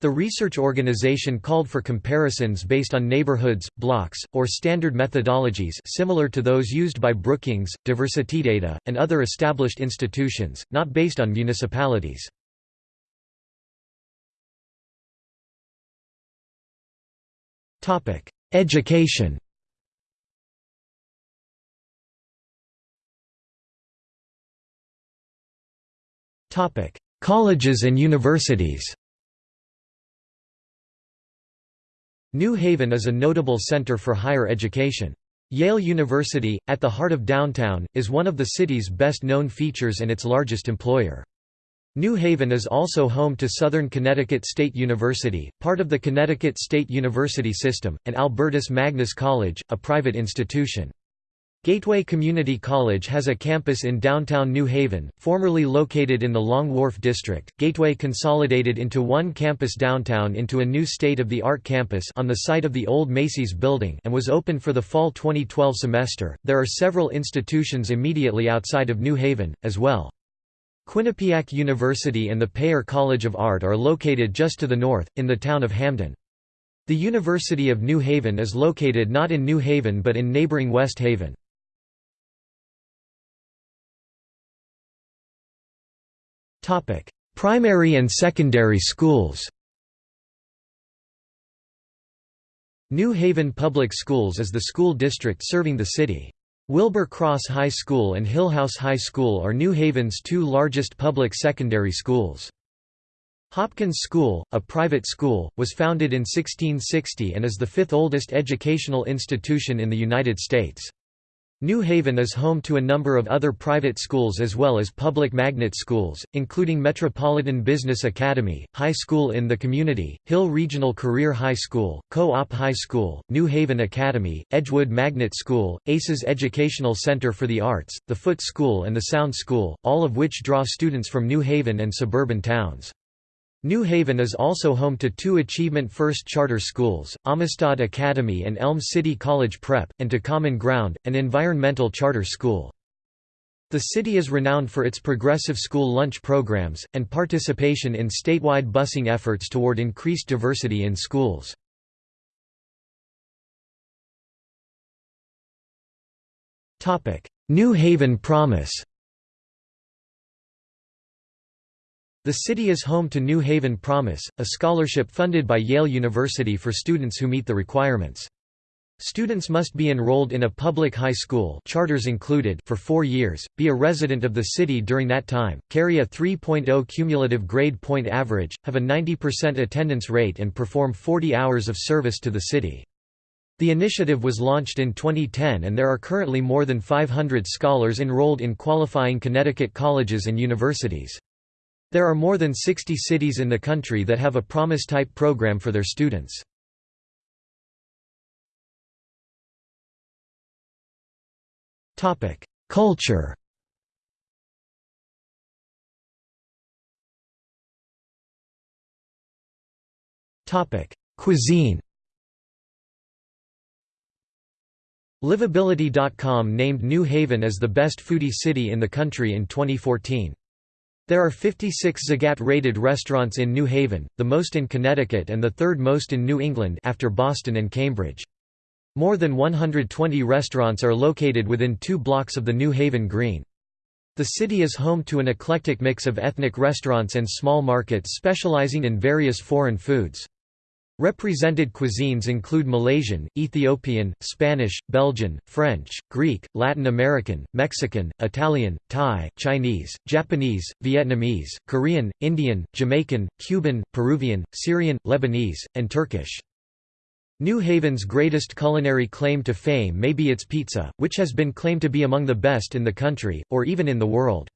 S1: The research organization called for comparisons based on neighborhoods, blocks, or standard methodologies similar to those used by Brookings, DiversityData, and other established institutions, not based on municipalities. Education Colleges and universities New Haven is a notable center for higher education. Yale University, at the heart of downtown, is one of the city's best-known features and its largest employer. New Haven is also home to Southern Connecticut State University, part of the Connecticut State University System, and Albertus Magnus College, a private institution. Gateway Community College has a campus in downtown New Haven, formerly located in the Long Wharf District. Gateway consolidated into one campus downtown into a new state-of-the-art campus on the site of the old Macy's building and was open for the fall 2012 semester. There are several institutions immediately outside of New Haven as well. Quinnipiac University and the Paier College of Art are located just to the north in the town of Hamden. The University of New Haven is located not in New Haven but in neighboring West Haven. Primary and secondary schools New Haven Public Schools is the school district serving the city. Wilbur Cross High School and Hillhouse High School are New Haven's two largest public secondary schools. Hopkins School, a private school, was founded in 1660 and is the fifth oldest educational institution in the United States. New Haven is home to a number of other private schools as well as public magnet schools, including Metropolitan Business Academy, High School in the Community, Hill Regional Career High School, Co-op High School, New Haven Academy, Edgewood Magnet School, ACES Educational Center for the Arts, the Foote School and the Sound School, all of which draw students from New Haven and suburban towns. New Haven is also home to two Achievement First charter schools, Amistad Academy and Elm City College Prep, and to Common Ground, an environmental charter school. The city is renowned for its progressive school lunch programs, and participation in statewide busing efforts toward increased diversity in schools. New Haven Promise The city is home to New Haven Promise, a scholarship funded by Yale University for students who meet the requirements. Students must be enrolled in a public high school charters included for four years, be a resident of the city during that time, carry a 3.0 cumulative grade point average, have a 90% attendance rate and perform 40 hours of service to the city. The initiative was launched in 2010 and there are currently more than 500 scholars enrolled in qualifying Connecticut colleges and universities. There are more than 60 cities in the country that have a Promise-type program for their students. Culture. Cuisine. Livability.com named New Haven as the best foodie city in the country in 2014. There are 56 Zagat-rated restaurants in New Haven, the most in Connecticut and the third most in New England after Boston and Cambridge. More than 120 restaurants are located within two blocks of the New Haven Green. The city is home to an eclectic mix of ethnic restaurants and small markets specializing in various foreign foods. Represented cuisines include Malaysian, Ethiopian, Spanish, Belgian, French, Greek, Latin American, Mexican, Italian, Thai, Chinese, Japanese, Vietnamese, Korean, Indian, Jamaican, Cuban, Peruvian, Syrian, Lebanese, and Turkish. New Haven's greatest culinary claim to fame may be its pizza, which has been claimed to be among the best in the country, or even in the world.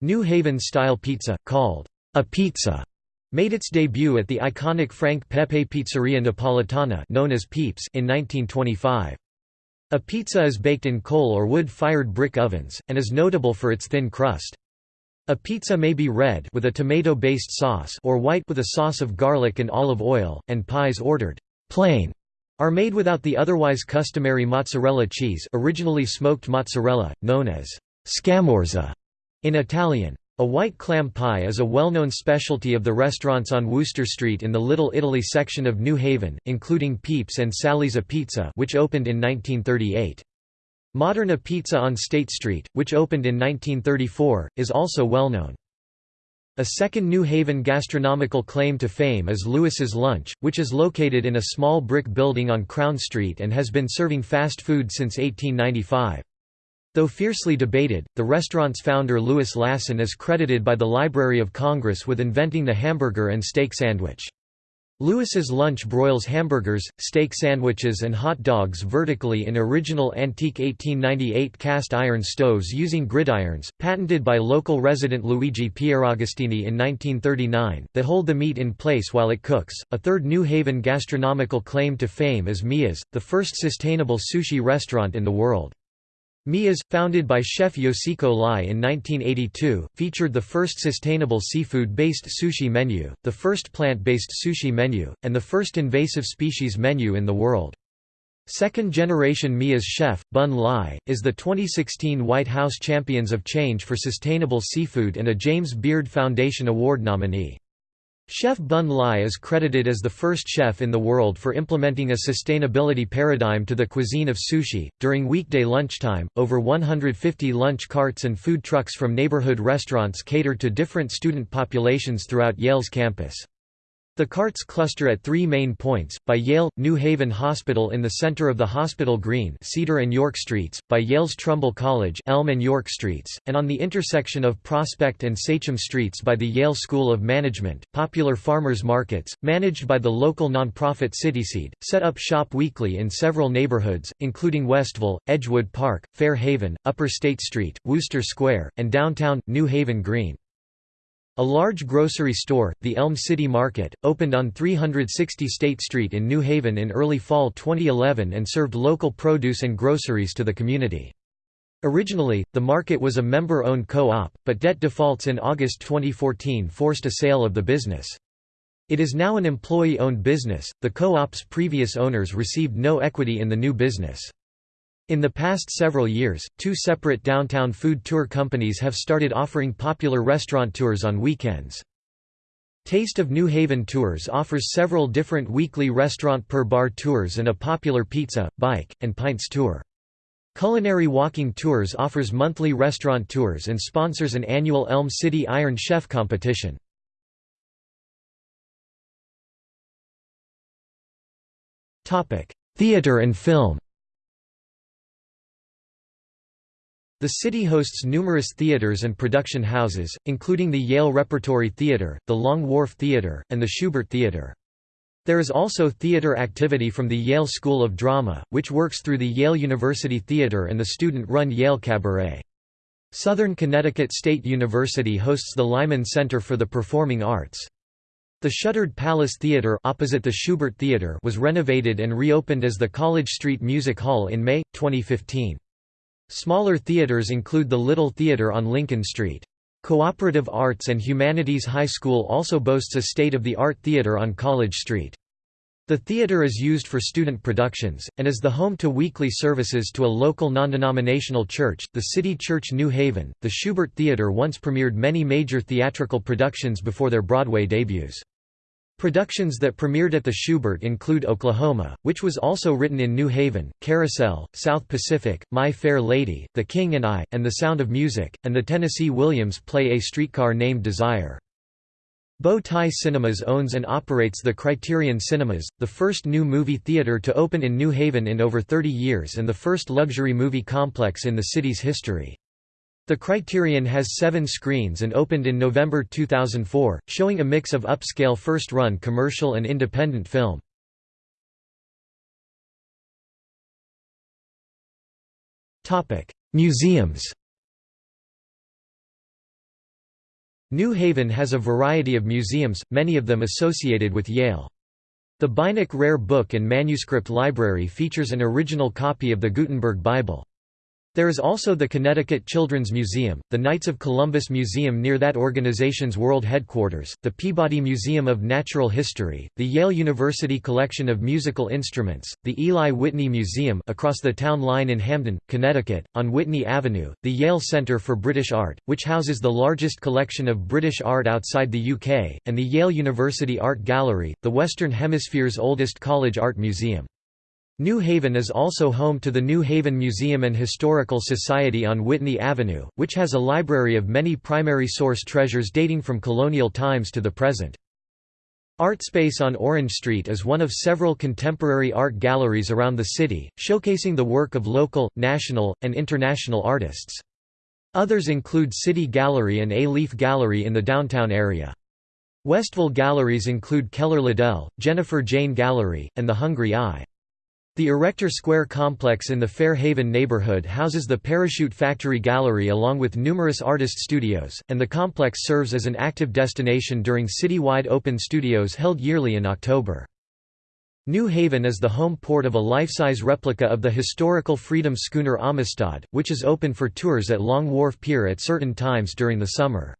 S1: New Haven-style pizza, called apizza, made its debut at the iconic Frank Pepe Pizzeria Napolitana known as Peeps in 1925. Apizza is baked in coal or wood-fired brick ovens, and is notable for its thin crust. Apizza may be red with a tomato-based sauce or white with a sauce of garlic and olive oil, and pies ordered plain are made without the otherwise customary mozzarella cheese originally smoked mozzarella, known as scamorza in Italian. A white clam pie is a well-known specialty of the restaurants on Wooster Street in the Little Italy section of New Haven, including Peeps and Sally's Apizza which opened in 1938. Modern Apizza on State Street, which opened in 1934, is also well known. A second New Haven gastronomical claim to fame is Louis's Lunch, which is located in a small brick building on Crown Street and has been serving fast food since 1895. Though fiercely debated, the restaurant's founder Louis Lassen is credited by the Library of Congress with inventing the hamburger and steak sandwich. Louis's Lunch broils hamburgers, steak sandwiches and hot dogs vertically in original antique 1898 cast iron stoves using gridirons, patented by local resident Luigi Pieragostini in 1939, that hold the meat in place while it cooks. A third New Haven gastronomical claim to fame is Miya's, the first sustainable sushi restaurant in the world. Miya's, founded by chef Yoshiko Lai in 1982, featured the first sustainable seafood-based sushi menu, the first plant-based sushi menu, and the first invasive species menu in the world. Second-generation Miya's chef, Bun Lai, is the 2016 White House Champions of Change for Sustainable Seafood and a James Beard Foundation Award nominee. Chef Bun Lai is credited as the first chef in the world for implementing a sustainability paradigm to the cuisine of sushi. During weekday lunchtime, over 150 lunch carts and food trucks from neighborhood restaurants cater to different student populations throughout Yale's campus. The carts cluster at three main points, by Yale, New Haven Hospital in the center of the Hospital Green Cedar and York Streets, by Yale's Trumbull College Elm and York Streets, and on the intersection of Prospect and Sachem Streets by the Yale School of Management. Popular farmers markets, managed by the local nonprofit CitySeed, set up shop weekly in several neighborhoods, including Westville, Edgewood Park, Fair Haven, Upper State Street, Wooster Square, and downtown, New Haven Green. A large grocery store, the Elm City Market, opened on 360 State Street in New Haven in early fall 2011 and served local produce and groceries to the community. Originally, the market was a member-owned co-op, but debt defaults in August 2014 forced a sale of the business. It is now an employee-owned business. The co-op's previous owners received no equity in the new business. In the past several years, two separate downtown food tour companies have started offering popular restaurant tours on weekends. Taste of New Haven Tours offers several different weekly restaurant per bar tours and a popular pizza, bike, and pints tour. Culinary Walking Tours offers monthly restaurant tours and sponsors an annual Elm City Iron Chef competition. Theater and film The city hosts numerous theaters and production houses, including the Yale Repertory Theater, the Long Wharf Theater, and the Shubert Theater. There is also theater activity from the Yale School of Drama, which works through the Yale University Theater and the student-run Yale Cabaret. Southern Connecticut State University hosts the Lyman Center for the Performing Arts. The shuttered Palace Theater opposite the Shubert Theater was renovated and reopened as the College Street Music Hall in May, 2015. Smaller theaters include the Little Theater on Lincoln Street. Cooperative Arts and Humanities High School also boasts a state-of-the-art theater on College Street. The theater is used for student productions, and is the home to weekly services to a local non-denominational church, the City Church New Haven. The Shubert Theater once premiered many major theatrical productions before their Broadway debuts. Productions that premiered at the Shubert include Oklahoma, which was also written in New Haven, Carousel, South Pacific, My Fair Lady, The King and I, and The Sound of Music, and the Tennessee Williams play A Streetcar Named Desire. Bow Tie Cinemas owns and operates the Criterion Cinemas, the first new movie theater to open in New Haven in over 30 years and the first luxury movie complex in the city's history. The Criterion has seven screens and opened in November 2004, showing a mix of upscale first-run commercial and independent film. Museums New Haven has a variety of museums, many of them associated with Yale. The Beinecke Rare Book and Manuscript Library features an original copy of the Gutenberg Bible. There is also the Connecticut Children's Museum, the Knights of Columbus Museum near that organization's world headquarters, the Peabody Museum of Natural History, the Yale University Collection of Musical Instruments, the Eli Whitney Museum across the town line in Hamden, Connecticut, on Whitney Avenue, the Yale Center for British Art, which houses the largest collection of British art outside the UK, and the Yale University Art Gallery, the Western Hemisphere's oldest college art museum. New Haven is also home to the New Haven Museum and Historical Society on Whitney Avenue, which has a library of many primary source treasures dating from colonial times to the present. ArtSpace on Orange Street is one of several contemporary art galleries around the city, showcasing the work of local, national, and international artists. Others include City Gallery and A-Leaf Gallery in the downtown area. Westville galleries include Kehler Liddell, Jennifer Jane Gallery, and the Hungry Eye. The Erector Square complex in the Fair Haven neighborhood houses the Parachute Factory Gallery along with numerous artist studios, and the complex serves as an active destination during citywide open studios held yearly in October. New Haven is the home port of a life-size replica of the historical freedom schooner Amistad, which is open for tours at Long Wharf Pier at certain times during the summer.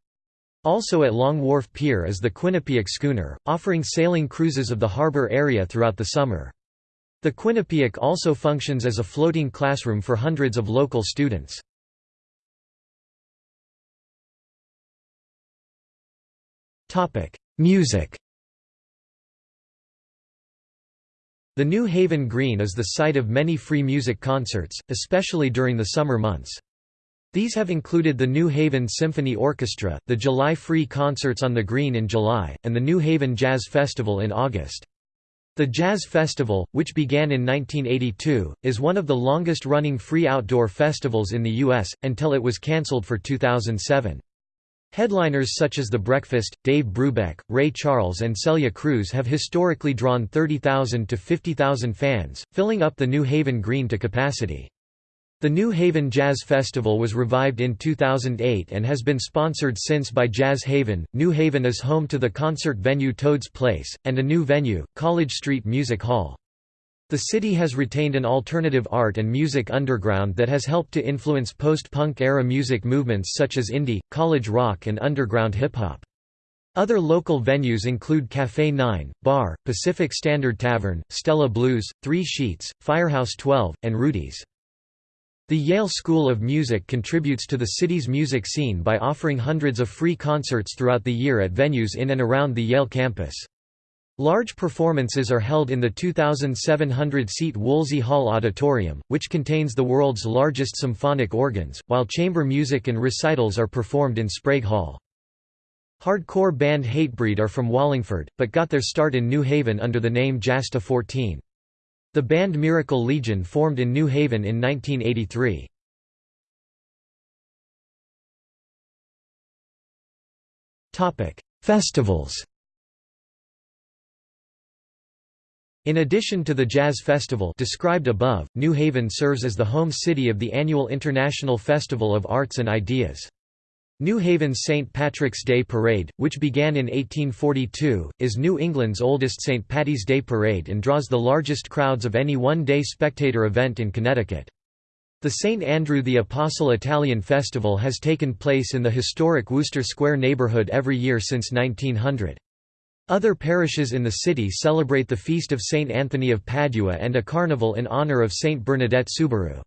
S1: Also at Long Wharf Pier is the Quinnipiac schooner, offering sailing cruises of the harbor area throughout the summer. The Quinnipiac also functions as a floating classroom for hundreds of local students. Music The New Haven Green is the site of many free music concerts, especially during the summer months. These have included the New Haven Symphony Orchestra, the July Free Concerts on the Green in July, and the New Haven Jazz Festival in August. The Jazz Festival, which began in 1982, is one of the longest-running free outdoor festivals in the U.S., until it was cancelled for 2007. Headliners such as The Breakfast, Dave Brubeck, Ray Charles and Celia Cruz have historically drawn 30,000 to 50,000 fans, filling up the New Haven Green to capacity. The New Haven Jazz Festival was revived in 2008 and has been sponsored since by Jazz Haven. New Haven is home to the concert venue Toad's Place, and a new venue, College Street Music Hall. The city has retained an alternative art and music underground that has helped to influence post-punk era music movements such as indie, college rock and underground hip-hop. Other local venues include Cafe 9, Bar, Pacific Standard Tavern, Stella Blues, Three Sheets, Firehouse 12, and Rudy's. The Yale School of Music contributes to the city's music scene by offering hundreds of free concerts throughout the year at venues in and around the Yale campus. Large performances are held in the 2,700-seat Woolsey Hall Auditorium, which contains the world's largest symphonic organs, while chamber music and recitals are performed in Sprague Hall. Hardcore band Hatebreed are from Wallingford, but got their start in New Haven under the name Jasta 14. The band Miracle Legion formed in New Haven in 1983. Festivals In addition to the Jazz Festival described above, New Haven serves as the home city of the annual International Festival of Arts and Ideas. New Haven's St. Patrick's Day Parade, which began in 1842, is New England's oldest St. Patty's Day parade and draws the largest crowds of any one-day spectator event in Connecticut. The St. Andrew the Apostle Italian Festival has taken place in the historic Wooster Square neighborhood every year since 1900. Other parishes in the city celebrate the feast of Saint Anthony of Padua and a carnival in honor of Saint Bernadette Soubirous.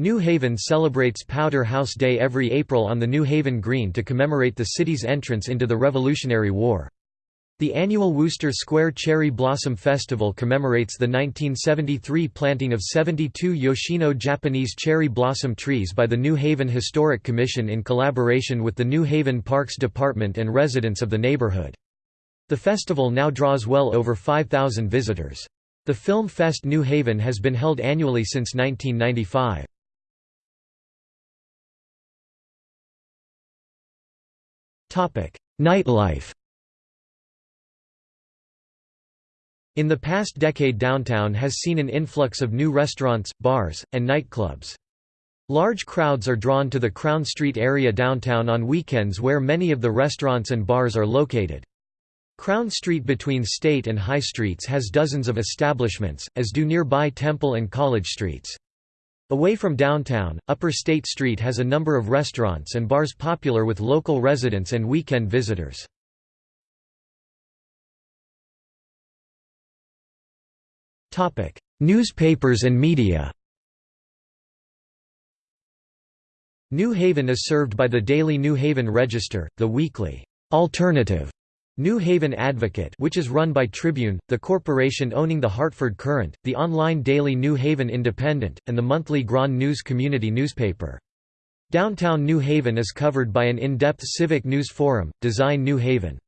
S1: New Haven celebrates Powder House Day every April on the New Haven Green to commemorate the city's entrance into the Revolutionary War. The annual Wooster Square Cherry Blossom Festival commemorates the 1973 planting of 72 Yoshino Japanese cherry blossom trees by the New Haven Historic Commission in collaboration with the New Haven Parks Department and residents of the neighborhood. The festival now draws well over 5,000 visitors. The Film Fest New Haven has been held annually since 1995. Nightlife In the past decade downtown has seen an influx of new restaurants, bars, and nightclubs. Large crowds are drawn to the Crown Street area downtown on weekends where many of the restaurants and bars are located. Crown Street between State and High Streets has dozens of establishments, as do nearby Temple and College Streets. Away from downtown, Upper State Street has a number of restaurants and bars popular with local residents and weekend visitors. Newspapers and media New Haven is served by the daily New Haven Register, the weekly alternative New Haven Advocate which is run by Tribune, the corporation owning the Hartford Courant, the online daily New Haven Independent, and the monthly Grand News community newspaper. Downtown New Haven is covered by an in-depth civic news forum, Design New Haven.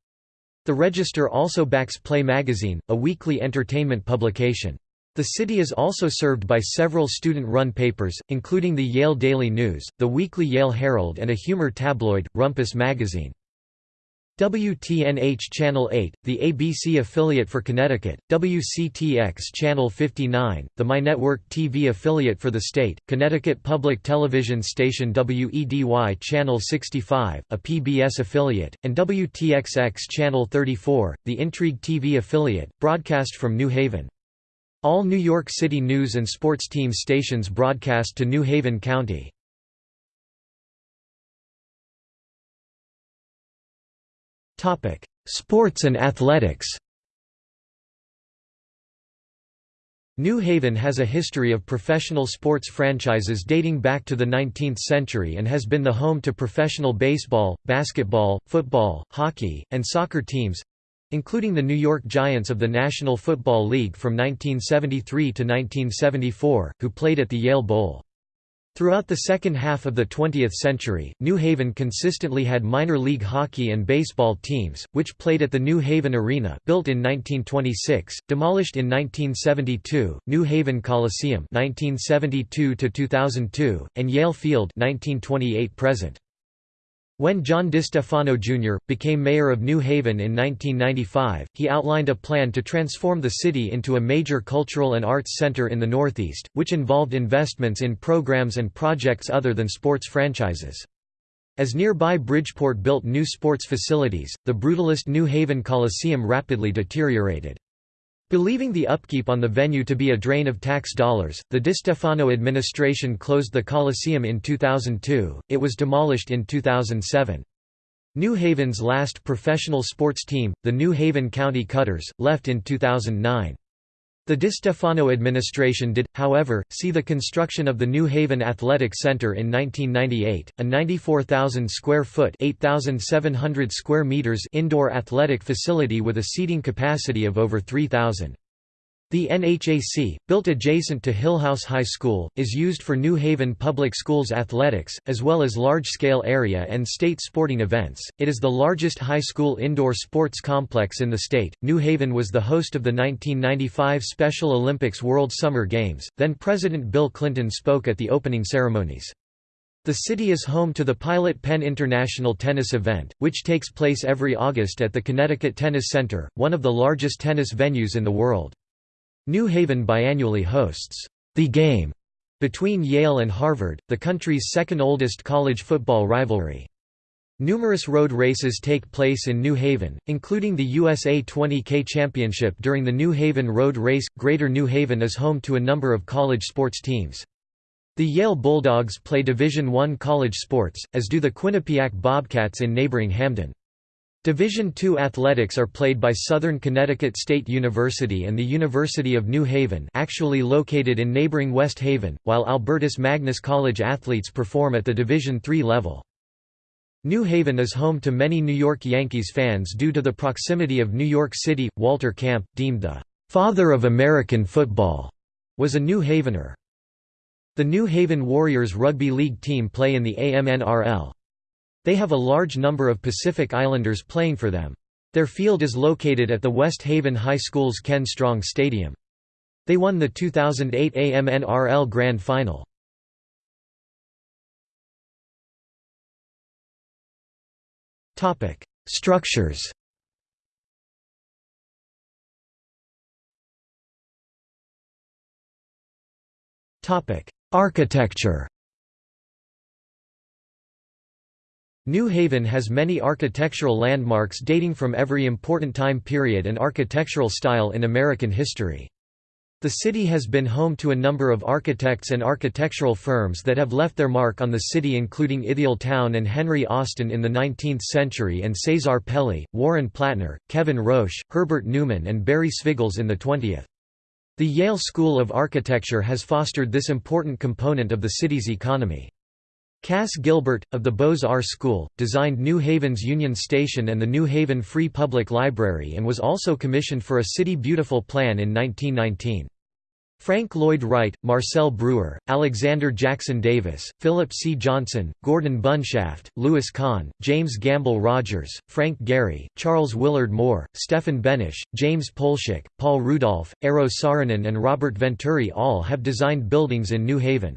S1: The Register also backs Play Magazine, a weekly entertainment publication. The city is also served by several student-run papers, including the Yale Daily News, the weekly Yale Herald and a humor tabloid, Rumpus Magazine. WTNH Channel 8, the ABC affiliate for Connecticut, WCTX Channel 59, the MyNetwork TV affiliate for the state, Connecticut Public Television station WEDY Channel 65, a PBS affiliate, and WTXX Channel 34, the Intrigue TV affiliate, broadcast from New Haven. All New York City news and sports team stations broadcast to New Haven County. Sports and athletics New Haven has a history of professional sports franchises dating back to the 19th century and has been the home to professional baseball, basketball, football, hockey, and soccer teams—including the New York Giants of the National Football League from 1973 to 1974, who played at the Yale Bowl. Throughout the second half of the 20th century, New Haven consistently had minor league hockey and baseball teams, which played at the New Haven Arena built in 1926, demolished in 1972, New Haven Coliseum 1972 and Yale Field 1928 present. When John DeStefano Jr., became mayor of New Haven in 1995, he outlined a plan to transform the city into a major cultural and arts center in the Northeast, which involved investments in programs and projects other than sports franchises. As nearby Bridgeport built new sports facilities, the brutalist New Haven Coliseum rapidly deteriorated. Believing the upkeep on the venue to be a drain of tax dollars, the DeStefano administration closed the Coliseum in 2002, it was demolished in 2007. New Haven's last professional sports team, the New Haven County Cutters, left in 2009. The DeStefano administration did, however, see the construction of the New Haven Athletic Center in 1998, a 94,000 square foot (8,700 square meters indoor athletic facility with a seating capacity of over 3,000. The NHAC, built adjacent to Hillhouse High School, is used for New Haven Public Schools athletics, as well as large-scale area and state sporting events. It is the largest high school indoor sports complex in the state. New Haven was the host of the 1995 Special Olympics World Summer Games. Then President Bill Clinton spoke at the opening ceremonies. The city is home to the Pilot Pen International Tennis event, which takes place every August at the Connecticut Tennis Center, one of the largest tennis venues in the world. New Haven biannually hosts the game between Yale and Harvard, the country's second oldest college football rivalry. Numerous road races take place in New Haven, including the USA 20K Championship during the New Haven Road Race. Greater New Haven is home to a number of college sports teams. The Yale Bulldogs play Division I college sports, as do the Quinnipiac Bobcats in neighboring Hamden. Division II athletics are played by Southern Connecticut State University and the University of New Haven actually located in neighboring West Haven, while Albertus Magnus College athletes perform at the Division III level. New Haven is home to many New York Yankees fans due to the proximity of New York City. Walter Camp, deemed the "'father of American football' was a New Havener. The New Haven Warriors rugby league team play in the AMNRL. They have a large number of Pacific Islanders playing for them. Their field is located at the West Haven High School's Ken Strong Stadium. They won the 2008 AMNRL Grand Final. Structures Architecture New Haven has many architectural landmarks dating from every important time period and architectural style in American history. The city has been home to a number of architects and architectural firms that have left their mark on the city including Ithiel Town and Henry Austin in the 19th century and Cesar Pelli, Warren Platner, Kevin Roche, Herbert Newman and Barry Svigals in the 20th. The Yale School of Architecture has fostered this important component of the city's economy. Cass Gilbert, of the Beaux-Arts School, designed New Haven's Union Station and the New Haven Free Public Library and was also commissioned for a City Beautiful plan in 1919. Frank Lloyd Wright, Marcel Breuer, Alexander Jackson Davis, Philip C. Johnson, Gordon Bunshaft, Louis Kahn, James Gamble Rogers, Frank Gehry, Charles Willard Moore, Stefan Behnisch, James Polshek, Paul Rudolph, Eero Saarinen and Robert Venturi all have designed buildings in New Haven.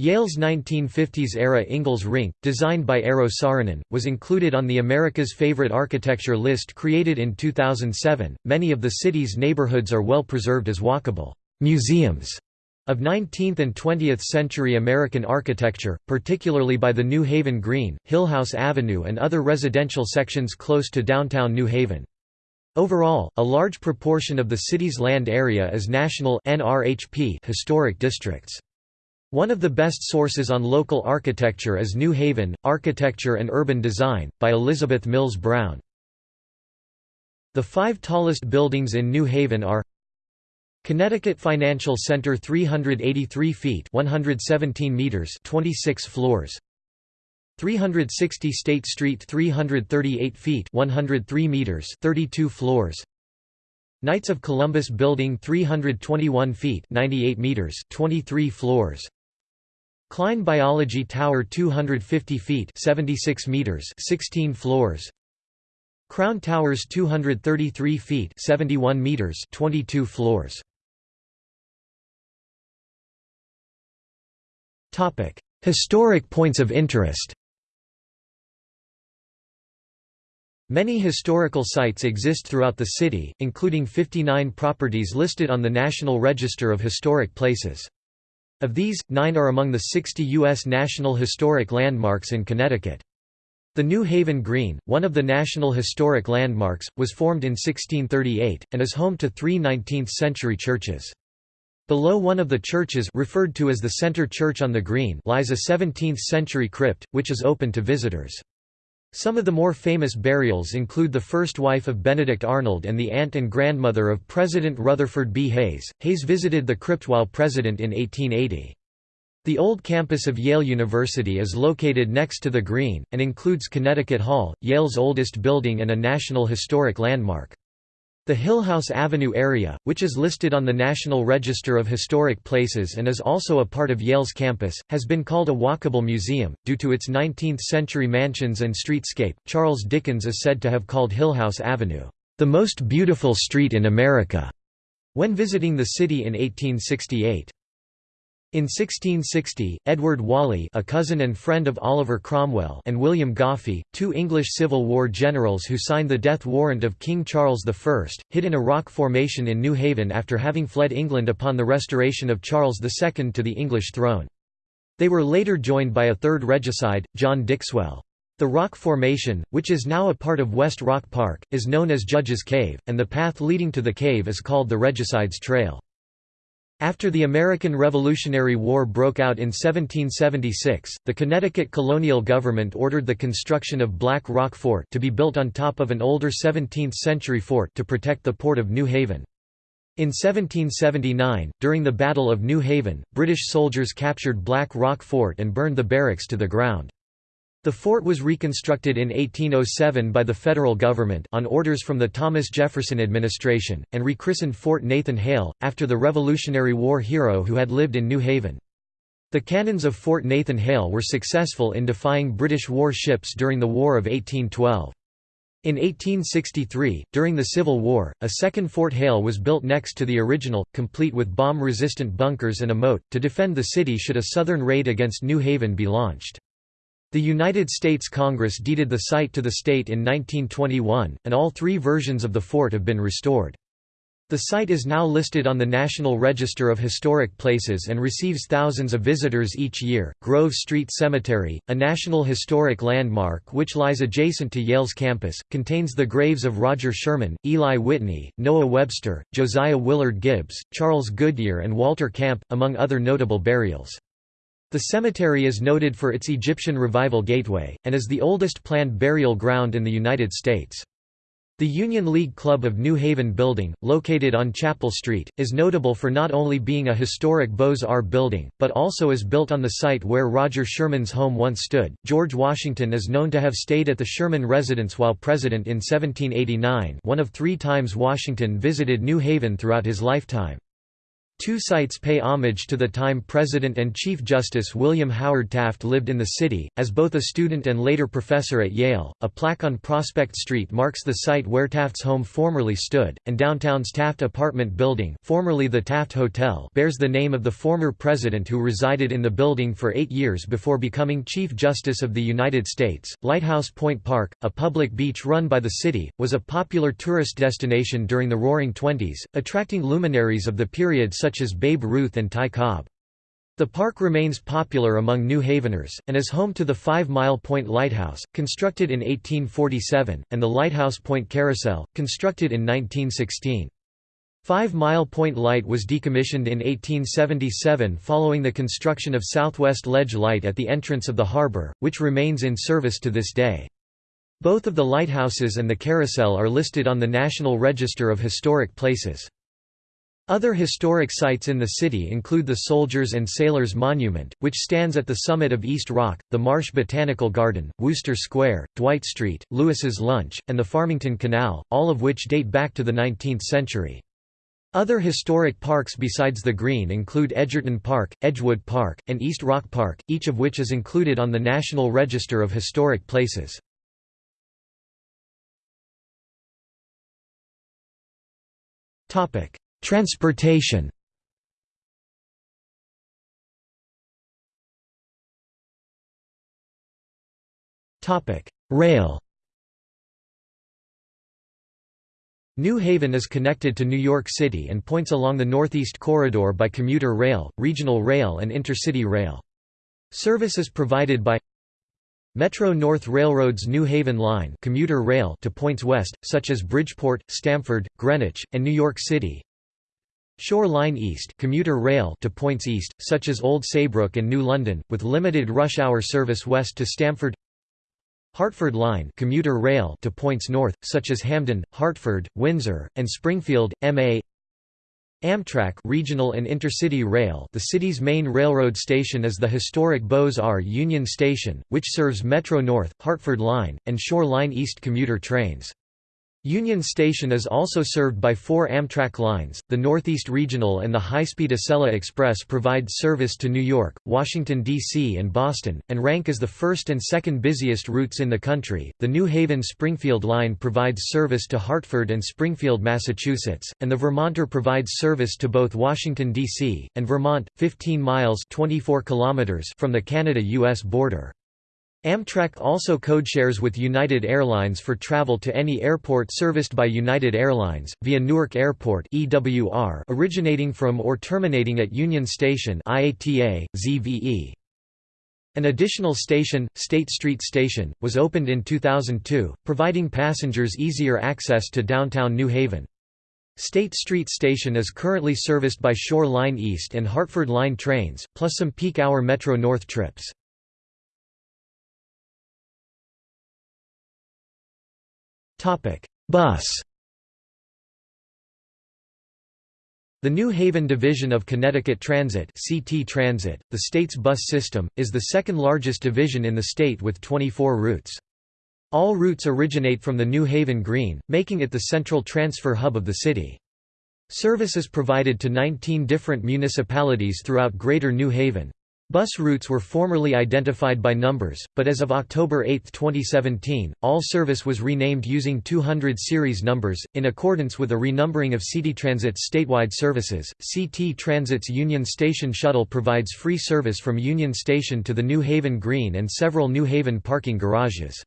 S1: Yale's 1950s-era Ingalls Rink, designed by Eero Saarinen, was included on the America's Favorite Architecture list created in 2007. Many of the city's neighborhoods are well preserved as walkable museums of 19th and 20th century American architecture, particularly by the New Haven Green, Hillhouse Avenue and other residential sections close to downtown New Haven. Overall, a large proportion of the city's land area is national NRHP historic districts. One of the best sources on local architecture is New Haven, Architecture and Urban Design, by Elizabeth Mills Brown. The five tallest buildings in New Haven are Connecticut Financial Center 383 feet 117 meters 26 floors. 360 State Street 338 feet 103 meters 32 floors. Knights of Columbus Building 321 feet 98 meters 23 floors Klein Biology Tower 250 feet 76 meters 16 floors. Crown Towers 233 feet 71 meters 22 floors. Topic Historic points of interest. Many historical sites exist throughout the city, including 59 properties listed on the National Register of Historic Places. Of these, nine are among the 60 U.S. National Historic Landmarks in Connecticut. The New Haven Green, one of the National Historic Landmarks, was formed in 1638, and is home to three 19th-century churches. Below one of the churches referred to as the Center Church on the Green lies a 17th-century crypt, which is open to visitors. Some of the more famous burials include the first wife of Benedict Arnold and the aunt and grandmother of President Rutherford B. Hayes. Hayes visited the crypt while president in 1880. The old campus of Yale University is located next to the Green, and includes Connecticut Hall, Yale's oldest building and a National Historic Landmark. The Hillhouse Avenue area, which is listed on the National Register of Historic Places and is also a part of Yale's campus, has been called a walkable museum, due to its 19th-century mansions and streetscape. Charles Dickens is said to have called Hillhouse Avenue, "...the most beautiful street in America", when visiting the city in 1868. In 1660, Edward Whalley a cousin and friend of Oliver Cromwell and William Goffe, two English Civil War generals who signed the death warrant of King Charles I, hid in a rock formation in New Haven after having fled England upon the restoration of Charles II to the English throne. They were later joined by a third regicide, John Dixwell. The rock formation, which is now a part of West Rock Park, is known as Judge's Cave, and the path leading to the cave is called the Regicides Trail. After the American Revolutionary War broke out in 1776, the Connecticut colonial government ordered the construction of Black Rock Fort to be built on top of an older 17th-century fort to protect the port of New Haven. In 1779, during the Battle of New Haven, British soldiers captured Black Rock Fort and burned the barracks to the ground. The fort was reconstructed in 1807 by the federal government on orders from the Thomas Jefferson administration, and rechristened Fort Nathan Hale, after the Revolutionary War hero who had lived in New Haven. The cannons of Fort Nathan Hale were successful in defying British war ships during the War of 1812. In 1863, during the Civil War, a second Fort Hale was built next to the original, complete with bomb-resistant bunkers and a moat, to defend the city should a southern raid against New Haven be launched. The United States Congress deeded the site to the state in 1921, and all three versions of the fort have been restored. The site is now listed on the National Register of Historic Places and receives thousands of visitors each year. Grove Street Cemetery, a National Historic Landmark which lies adjacent to Yale's campus, contains the graves of Roger Sherman, Eli Whitney, Noah Webster, Josiah Willard Gibbs, Charles Goodyear, and Walter Camp, among other notable burials. The cemetery is noted for its Egyptian Revival Gateway, and is the oldest planned burial ground in the United States. The Union League Club of New Haven building, located on Chapel Street, is notable for not only being a historic Beaux-Arts building, but also is built on the site where Roger Sherman's home once stood. George Washington is known to have stayed at the Sherman residence while president in 1789 one of three times Washington visited New Haven throughout his lifetime. Two sites pay homage to the time President and Chief Justice William Howard Taft lived in the city. As both a student and later professor at Yale, a plaque on Prospect Street marks the site where Taft's home formerly stood, and downtown's Taft Apartment Building, formerly the Taft Hotel, bears the name of the former president who resided in the building for eight years before becoming Chief Justice of the United States. Lighthouse Point Park, a public beach run by the city, was a popular tourist destination during the Roaring Twenties, attracting luminaries of the period such such as Babe Ruth and Ty Cobb. The park remains popular among New Haveners, and is home to the Five Mile Point Lighthouse, constructed in 1847, and the Lighthouse Point Carousel, constructed in 1916. Five Mile Point Light was decommissioned in 1877 following the construction of Southwest Ledge Light at the entrance of the harbor, which remains in service to this day. Both of the lighthouses and the carousel are listed on the National Register of Historic Places. Other historic sites in the city include the Soldiers and Sailors Monument, which stands at the summit of East Rock, the Marsh Botanical Garden, Wooster Square, Dwight Street, Louis's Lunch, and the Farmington Canal, all of which date back to the 19th century. Other historic parks besides the Green include Edgerton Park, Edgewood Park, and East Rock Park, each of which is included on the National Register of Historic Places. Transportation. Rail. New Haven is connected to New York City and points along the Northeast Corridor by commuter rail, regional rail and intercity rail. Service is provided by Metro North Railroad's New Haven Line commuter rail to points west, such as Bridgeport, Stamford, Greenwich, and New York City Shore Line East commuter rail to points east, such as Old Saybrook and New London, with limited rush-hour service west to Stamford Hartford Line commuter rail to points north, such as Hamden, Hartford, Windsor, and Springfield, MA Amtrak regional and intercity rail the city's main railroad station is the historic Beaux-Arts Union Station, which serves Metro North, Hartford Line, and Shore Line East commuter trains. Union Station is also served by four Amtrak lines. The Northeast Regional and the high-speed Acela Express provide service to New York, Washington, D.C., and Boston, and rank as the first and second busiest routes in the country. The New Haven Springfield line provides service to Hartford and Springfield, Massachusetts, and the Vermonter provides service to both Washington, D.C., and Vermont, 15 miles 24 kilometers from the Canada-U.S. border. Amtrak also codeshares with United Airlines for travel to any airport serviced by United Airlines, via Newark Airport originating from or terminating at Union Station IATA, ZVE. An additional station, State Street Station, was opened in 2002, providing passengers easier access to downtown New Haven. State Street Station is currently serviced by Shore Line East and Hartford Line trains, plus some peak-hour Metro North trips. Bus. The New Haven Division of Connecticut Transit (CT Transit), the state's bus system, is the second largest division in the state with 24 routes. All routes originate from the New Haven Green, making it the central transfer hub of the city. Service is provided to 19 different municipalities throughout Greater New Haven. Bus routes were formerly identified by numbers, but as of October 8, 2017, all service was renamed using 200 series numbers, in accordance with a renumbering of CT Transit's statewide services. CT Transit's Union Station shuttle provides free service from Union Station to the New Haven Green and several New Haven parking garages.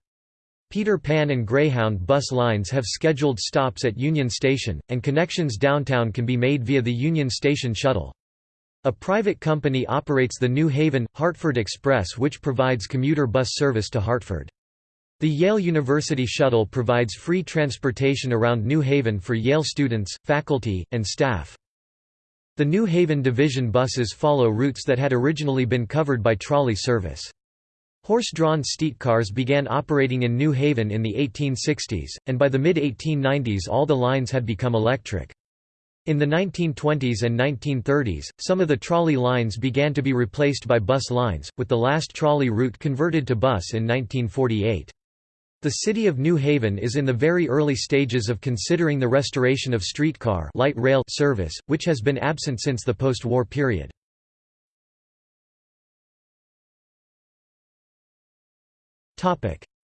S1: Peter Pan and Greyhound bus lines have scheduled stops at Union Station, and connections downtown can be made via the Union Station shuttle. A private company operates the New Haven, Hartford Express which provides commuter bus service to Hartford. The Yale University Shuttle provides free transportation around New Haven for Yale students, faculty, and staff. The New Haven Division buses follow routes that had originally been covered by trolley service. Horse-drawn streetcars began operating in New Haven in the 1860s, and by the mid-1890s all the lines had become electric. In the 1920s and 1930s, some of the trolley lines began to be replaced by bus lines, with the last trolley route converted to bus in 1948. The city of New Haven is in the very early stages of considering the restoration of streetcar light rail service, which has been absent since the post-war period.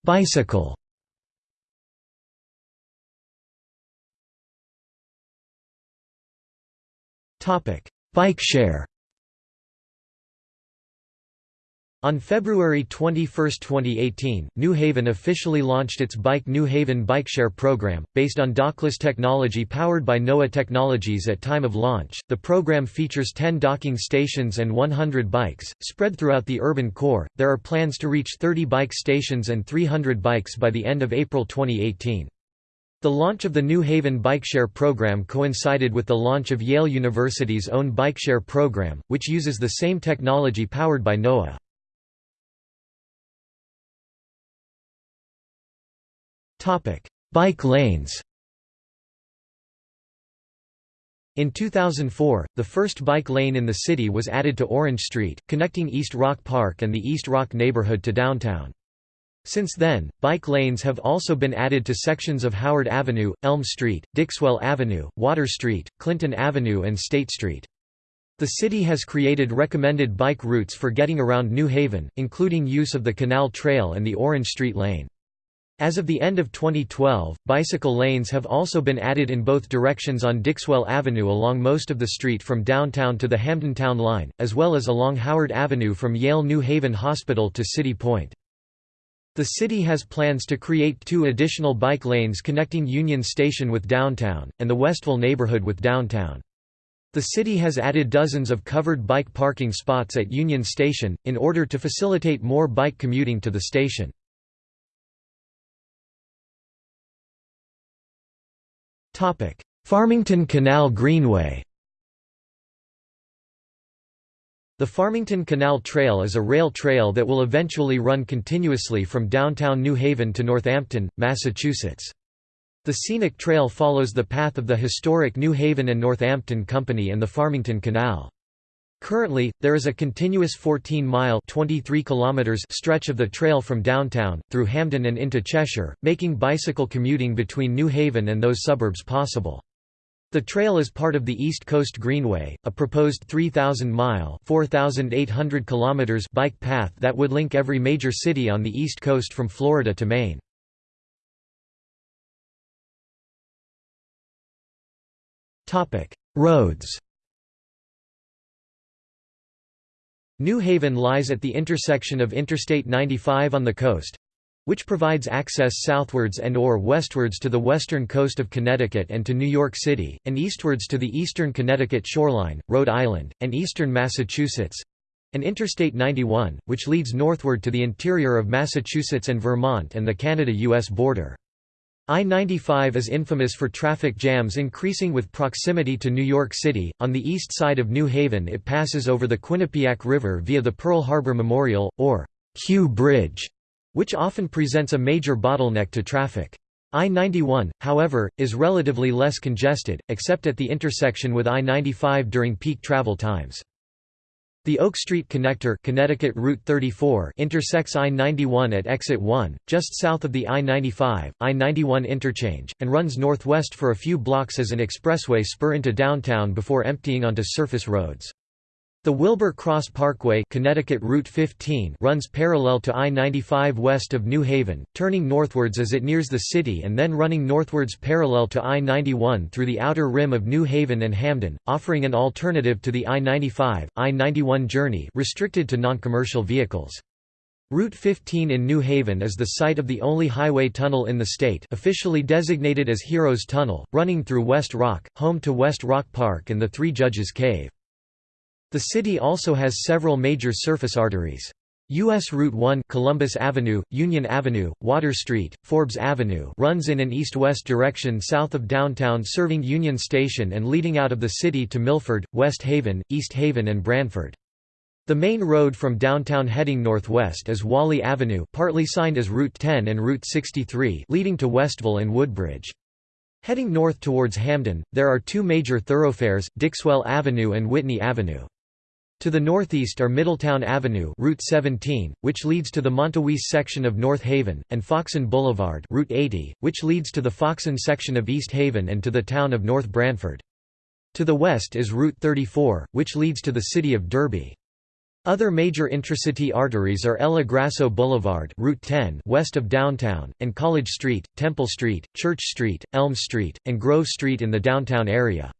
S1: Bicycle Bike share On February 21, 2018, New Haven officially launched its Bike New Haven Bikeshare program, based on dockless technology powered by Noa Technologies at time of launch. The program features 10 docking stations and 100 bikes, spread throughout the urban core. There are plans to reach 30 bike stations and 300 bikes by the end of April 2018. The launch of the New Haven Bikeshare program coincided with the launch of Yale University's own Bikeshare program, which uses the same technology powered by Noa. Bike lanes In 2004, the first bike lane in the city was added to Orange Street, connecting East Rock Park and the East Rock neighborhood to downtown. Since then, bike lanes have also been added to sections of Howard Avenue, Elm Street, Dixwell Avenue, Water Street, Clinton Avenue and State Street. The city has created recommended bike routes for getting around New Haven, including use of the Canal Trail and the Orange Street Lane. As of the end of 2012, bicycle lanes have also been added in both directions on Dixwell Avenue along most of the street from downtown to the Hamdentown line, as well as along Howard Avenue from Yale New Haven Hospital to City Point. The city has plans to create two additional bike lanes connecting Union Station with downtown, and the Westville neighborhood with downtown. The city has added dozens of covered bike parking spots at Union Station, in order to facilitate more bike commuting to the station. Farmington Canal Greenway The Farmington Canal Trail is a rail trail that will eventually run continuously from downtown New Haven to Northampton, Massachusetts. The scenic trail follows the path of the historic New Haven and Northampton Company and the Farmington Canal. Currently, there is a continuous 14-mile stretch of the trail from downtown, through Hamden and into Cheshire, making bicycle commuting between New Haven and those suburbs possible. The trail is part of the East Coast Greenway, a proposed 3,000-mile bike path that would link every major city on the East Coast from Florida to Maine. Roads New Haven lies at the intersection of Interstate 95 on the coast, which provides access southwards and or westwards to the western coast of Connecticut and to New York City, and eastwards to the eastern Connecticut shoreline, Rhode Island, and eastern Massachusetts, and Interstate 91, which leads northward to the interior of Massachusetts and Vermont and the Canada-US border. I-95 is infamous for traffic jams increasing with proximity to New York City. On the east side of New Haven it passes over the Quinnipiac River via the Pearl Harbor Memorial, or Q Bridge, which often presents a major bottleneck to traffic. I-91, however, is relatively less congested, except at the intersection with I-95 during peak travel times. The Oak Street Connector Connecticut Route 34 intersects I-91 at exit 1, just south of the I-95, I-91 interchange, and runs northwest for a few blocks as an expressway spur into downtown before emptying onto surface roads. The Wilbur Cross Parkway Connecticut Route 15 runs parallel to I-95 west of New Haven, turning northwards as it nears the city and then running northwards parallel to I-91 through the outer rim of New Haven and Hamden, offering an alternative to the I-95, I-91 journey restricted to non-commercial vehicles. Route 15 in New Haven is the site of the only highway tunnel in the state officially designated as Heroes Tunnel, running through West Rock, home to West Rock Park and the Three Judges Cave. The city also has several major surface arteries. U.S. Route 1 Columbus Avenue, Union Avenue, Water Street, Forbes Avenue runs in an east-west direction south of downtown serving Union Station and leading out of the city to Milford, West Haven, East Haven and Branford. The main road from downtown heading northwest is Whalley Avenue partly signed as Route 10 and Route 63 leading to Westville and Woodbridge. Heading north towards Hamden, there are two major thoroughfares, Dixwell Avenue and Whitney Avenue. To the northeast are Middletown Avenue Route 17, which leads to the Montowese section of North Haven, and Foxon Boulevard Route 80, which leads to the Foxon section of East Haven and to the town of North Branford. To the west is Route 34, which leads to the city of Derby. Other major intracity arteries are Ella Grasso Boulevard Route 10 west of downtown, and College Street, Temple Street, Church Street, Elm Street, and Grove Street in the downtown area.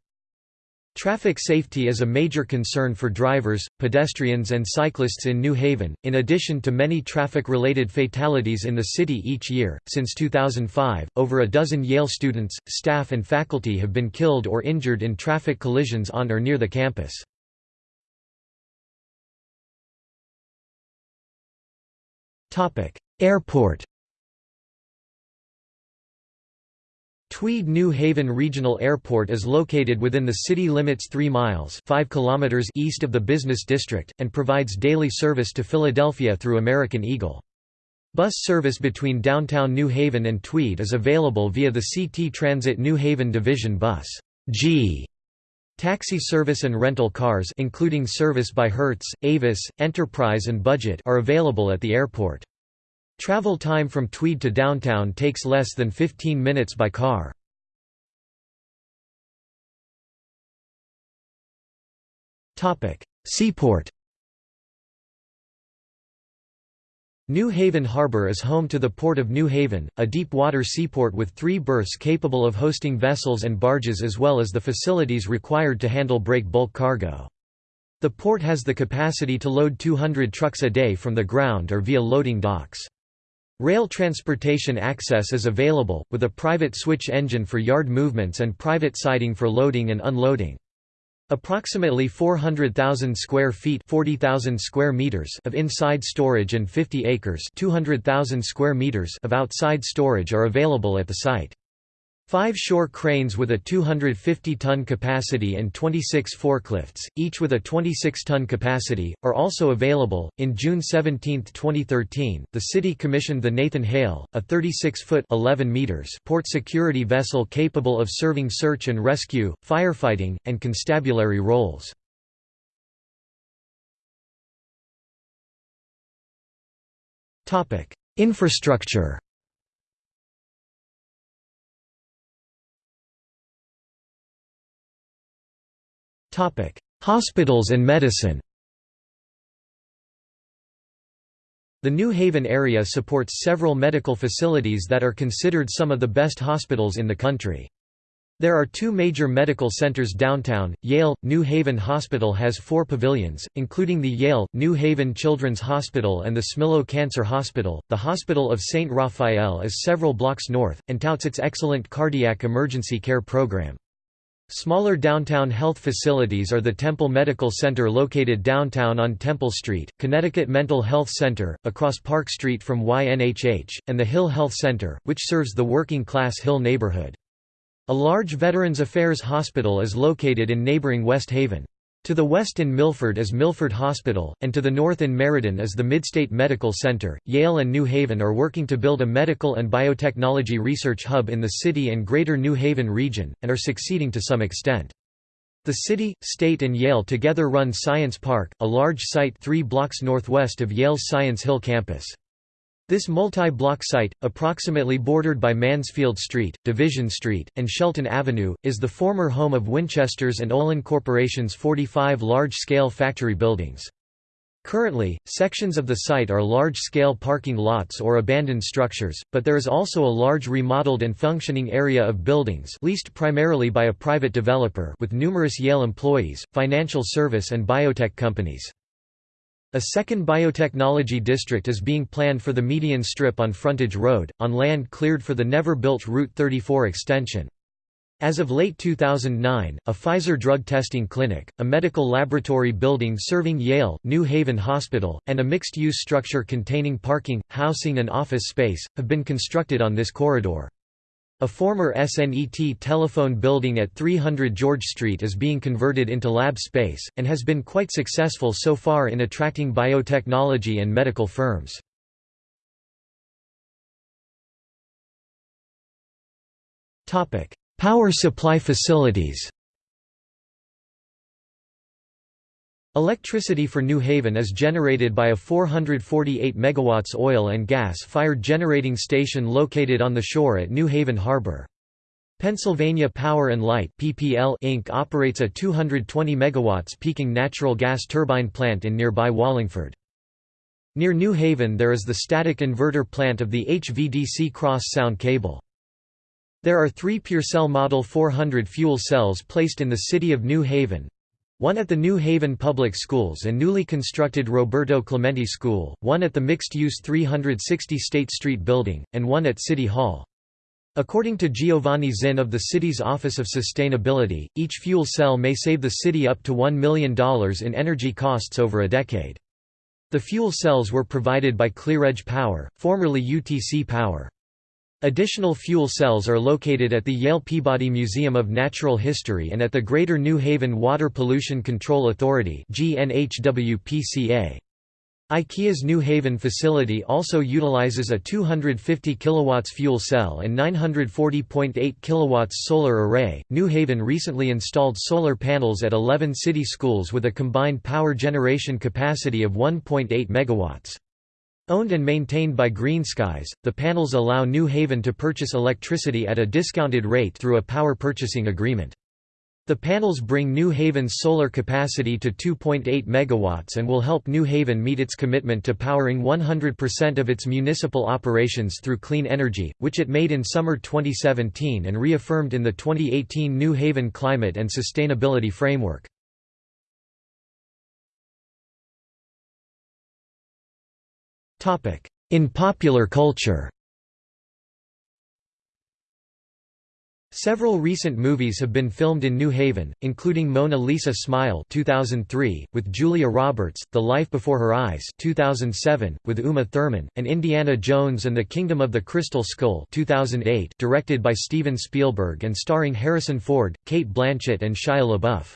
S1: Traffic safety is a major concern for drivers, pedestrians and cyclists in New Haven, in addition to many traffic-related fatalities in the city each year. Since 2005, over a dozen Yale students, staff and faculty have been killed or injured in traffic collisions on or near the campus. Topic: Airport Tweed New Haven Regional Airport is located within the city limits 3 miles 5 kilometers east of the business district, and provides daily service to Philadelphia through American Eagle. Bus service between downtown New Haven and Tweed is available via the CT Transit New Haven Division Bus G. Taxi service and rental cars including service by Hertz, Avis, Enterprise and Budget are available at the airport. Travel time from Tweed to downtown takes less than 15 minutes by car. Seaport New Haven Harbor is home to the Port of New Haven, a deep-water seaport with three berths capable of hosting vessels and barges as well as the facilities required to handle break bulk cargo. The port has the capacity to load 200 trucks a day from the ground or via loading docks. Rail transportation access is available, with a private switch engine for yard movements and private siding for loading and unloading. Approximately 400,000 square feet 40,000 square meters of inside storage and 50 acres 200,000 square meters of outside storage are available at the site. Five shore cranes with a 250-ton capacity and 26 forklifts, each with a 26-ton capacity, are also available. In June 17, 2013, the city commissioned the Nathan Hale, a 36-foot (11 meters) port security vessel capable of serving search and rescue, firefighting, and constabulary roles. Topic: Infrastructure. Hospitals and medicine The New Haven area supports several medical facilities that are considered some of the best hospitals in the country. There are two major medical centers downtown. Yale New Haven Hospital has four pavilions, including the Yale New Haven Children's Hospital and the Smilow Cancer Hospital. The Hospital of St. Raphael is several blocks north, and touts its excellent cardiac emergency care program. Smaller downtown health facilities are the Temple Medical Center located downtown on Temple Street, Connecticut Mental Health Center, across Park Street from YNHH, and the Hill Health Center, which serves the working-class Hill neighborhood. A large Veterans Affairs hospital is located in neighboring West Haven. To the west in Milford is Milford Hospital, and to the north in Meriden is the Midstate Medical Center. Yale and New Haven are working to build a medical and biotechnology research hub in the city and greater New Haven region, and are succeeding to some extent. The city, state and Yale together run Science Park, a large site three blocks northwest of Yale's Science Hill campus. This multi-block site, approximately bordered by Mansfield Street, Division Street, and Shelton Avenue, is the former home of Winchester's and Olin Corporation's 45 large-scale factory buildings. Currently, sections of the site are large-scale parking lots or abandoned structures, but there is also a large remodeled and functioning area of buildings leased primarily by a private developer with numerous Yale employees, financial service and biotech companies. A second biotechnology district is being planned for the median strip on Frontage Road, on land cleared for the never-built Route 34 extension. As of late 2009, a Pfizer drug testing clinic, a medical laboratory building serving Yale, New Haven Hospital, and a mixed-use structure containing parking, housing and office space, have been constructed on this corridor. A former SNET telephone building at 300 George Street is being converted into lab space, and has been quite successful so far in attracting biotechnology and medical firms. Power supply facilities Electricity for New Haven is generated by a 448 MW oil and gas-fired generating station located on the shore at New Haven Harbor. Pennsylvania Power and Light (laughs) Inc. operates a 220 MW peaking natural gas turbine plant in nearby Wallingford. Near New Haven there is the static inverter plant of the HVDC cross sound cable. There are three PureCell Model 400 fuel cells placed in the city of New Haven, one at the New Haven Public Schools and newly constructed Roberto Clemente School, one at the mixed-use 360 State Street building, and one at City Hall. According to Giovanni Zinn of the city's Office of Sustainability, each fuel cell may save the city up to $1 million in energy costs over a decade. The fuel cells were provided by ClearEdge Power, formerly UTC Power. Additional fuel cells are located at the Yale Peabody Museum of Natural History and at the Greater New Haven Water Pollution Control Authority IKEA's New Haven facility also utilizes a 250 kW fuel cell and 940.8 kW solar array. New Haven recently installed solar panels at 11 city schools with a combined power generation capacity of 1.8 MW. Owned and maintained by Greenskies, the panels allow New Haven to purchase electricity at a discounted rate through a power purchasing agreement. The panels bring New Haven's solar capacity to 2.8 megawatts and will help New Haven meet its commitment to powering 100% of its municipal operations through clean energy, which it made in summer 2017 and reaffirmed in the 2018 New Haven Climate and Sustainability Framework. In popular culture Several recent movies have been filmed in New Haven, including Mona Lisa Smile 2003, with Julia Roberts, The Life Before Her Eyes 2007, with Uma Thurman, and Indiana Jones and the Kingdom of the Crystal Skull 2008, directed by Steven Spielberg and starring Harrison Ford, Cate Blanchett and Shia LaBeouf.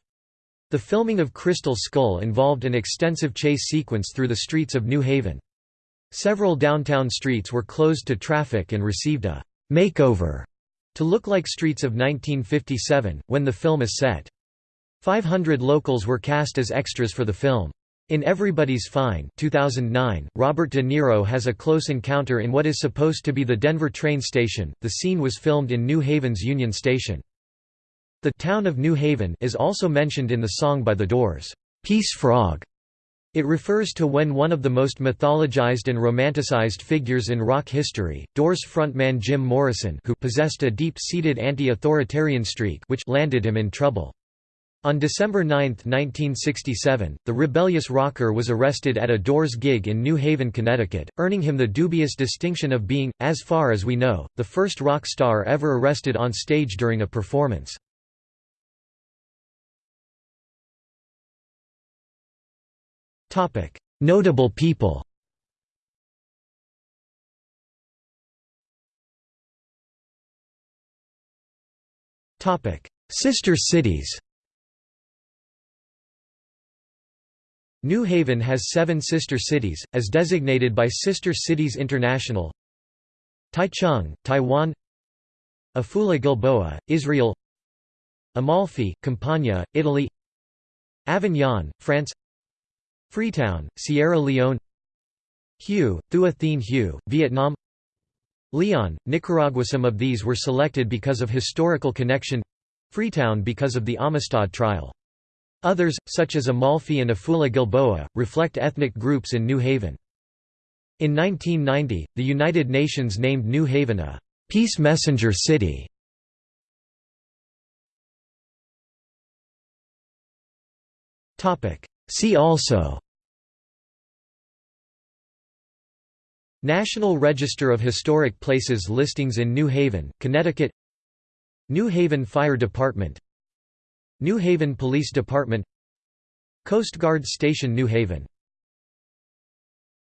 S1: The filming of Crystal Skull involved an extensive chase sequence through the streets of New Haven. Several downtown streets were closed to traffic and received a «makeover» to look like streets of 1957, when the film is set. 500 locals were cast as extras for the film. In Everybody's Fine 2009, Robert De Niro has a close encounter in what is supposed to be the Denver train station. The scene was filmed in New Haven's Union Station. The town of New Haven is also mentioned in the song by The Doors, Peace Frog. It refers to when one of the most mythologized and romanticized figures in rock history, Doors frontman Jim Morrison who possessed a deep-seated anti-authoritarian streak which landed him in trouble. On December 9, 1967, the rebellious rocker was arrested at a Doors gig in New Haven, Connecticut, earning him the dubious distinction of being, as far as we know, the first rock star ever arrested on stage during a performance. Notable people Sister cities New Haven has seven sister cities, as designated by Sister Cities International Taichung, Taiwan Afula Gilboa, Israel Amalfi, Campania, Italy Avignon, France Freetown, Sierra Leone Hue, Thua Thien Hue, Vietnam Leon, Nicaragua Some of these were selected because of historical connection Freetown because of the Amistad trial. Others, such as Amalfi and Afula Gilboa, reflect ethnic groups in New Haven. In 1990, the United Nations named New Haven a «Peace Messenger City». See also National Register of Historic Places listings in New Haven, Connecticut New Haven Fire Department New Haven Police Department Coast Guard Station New Haven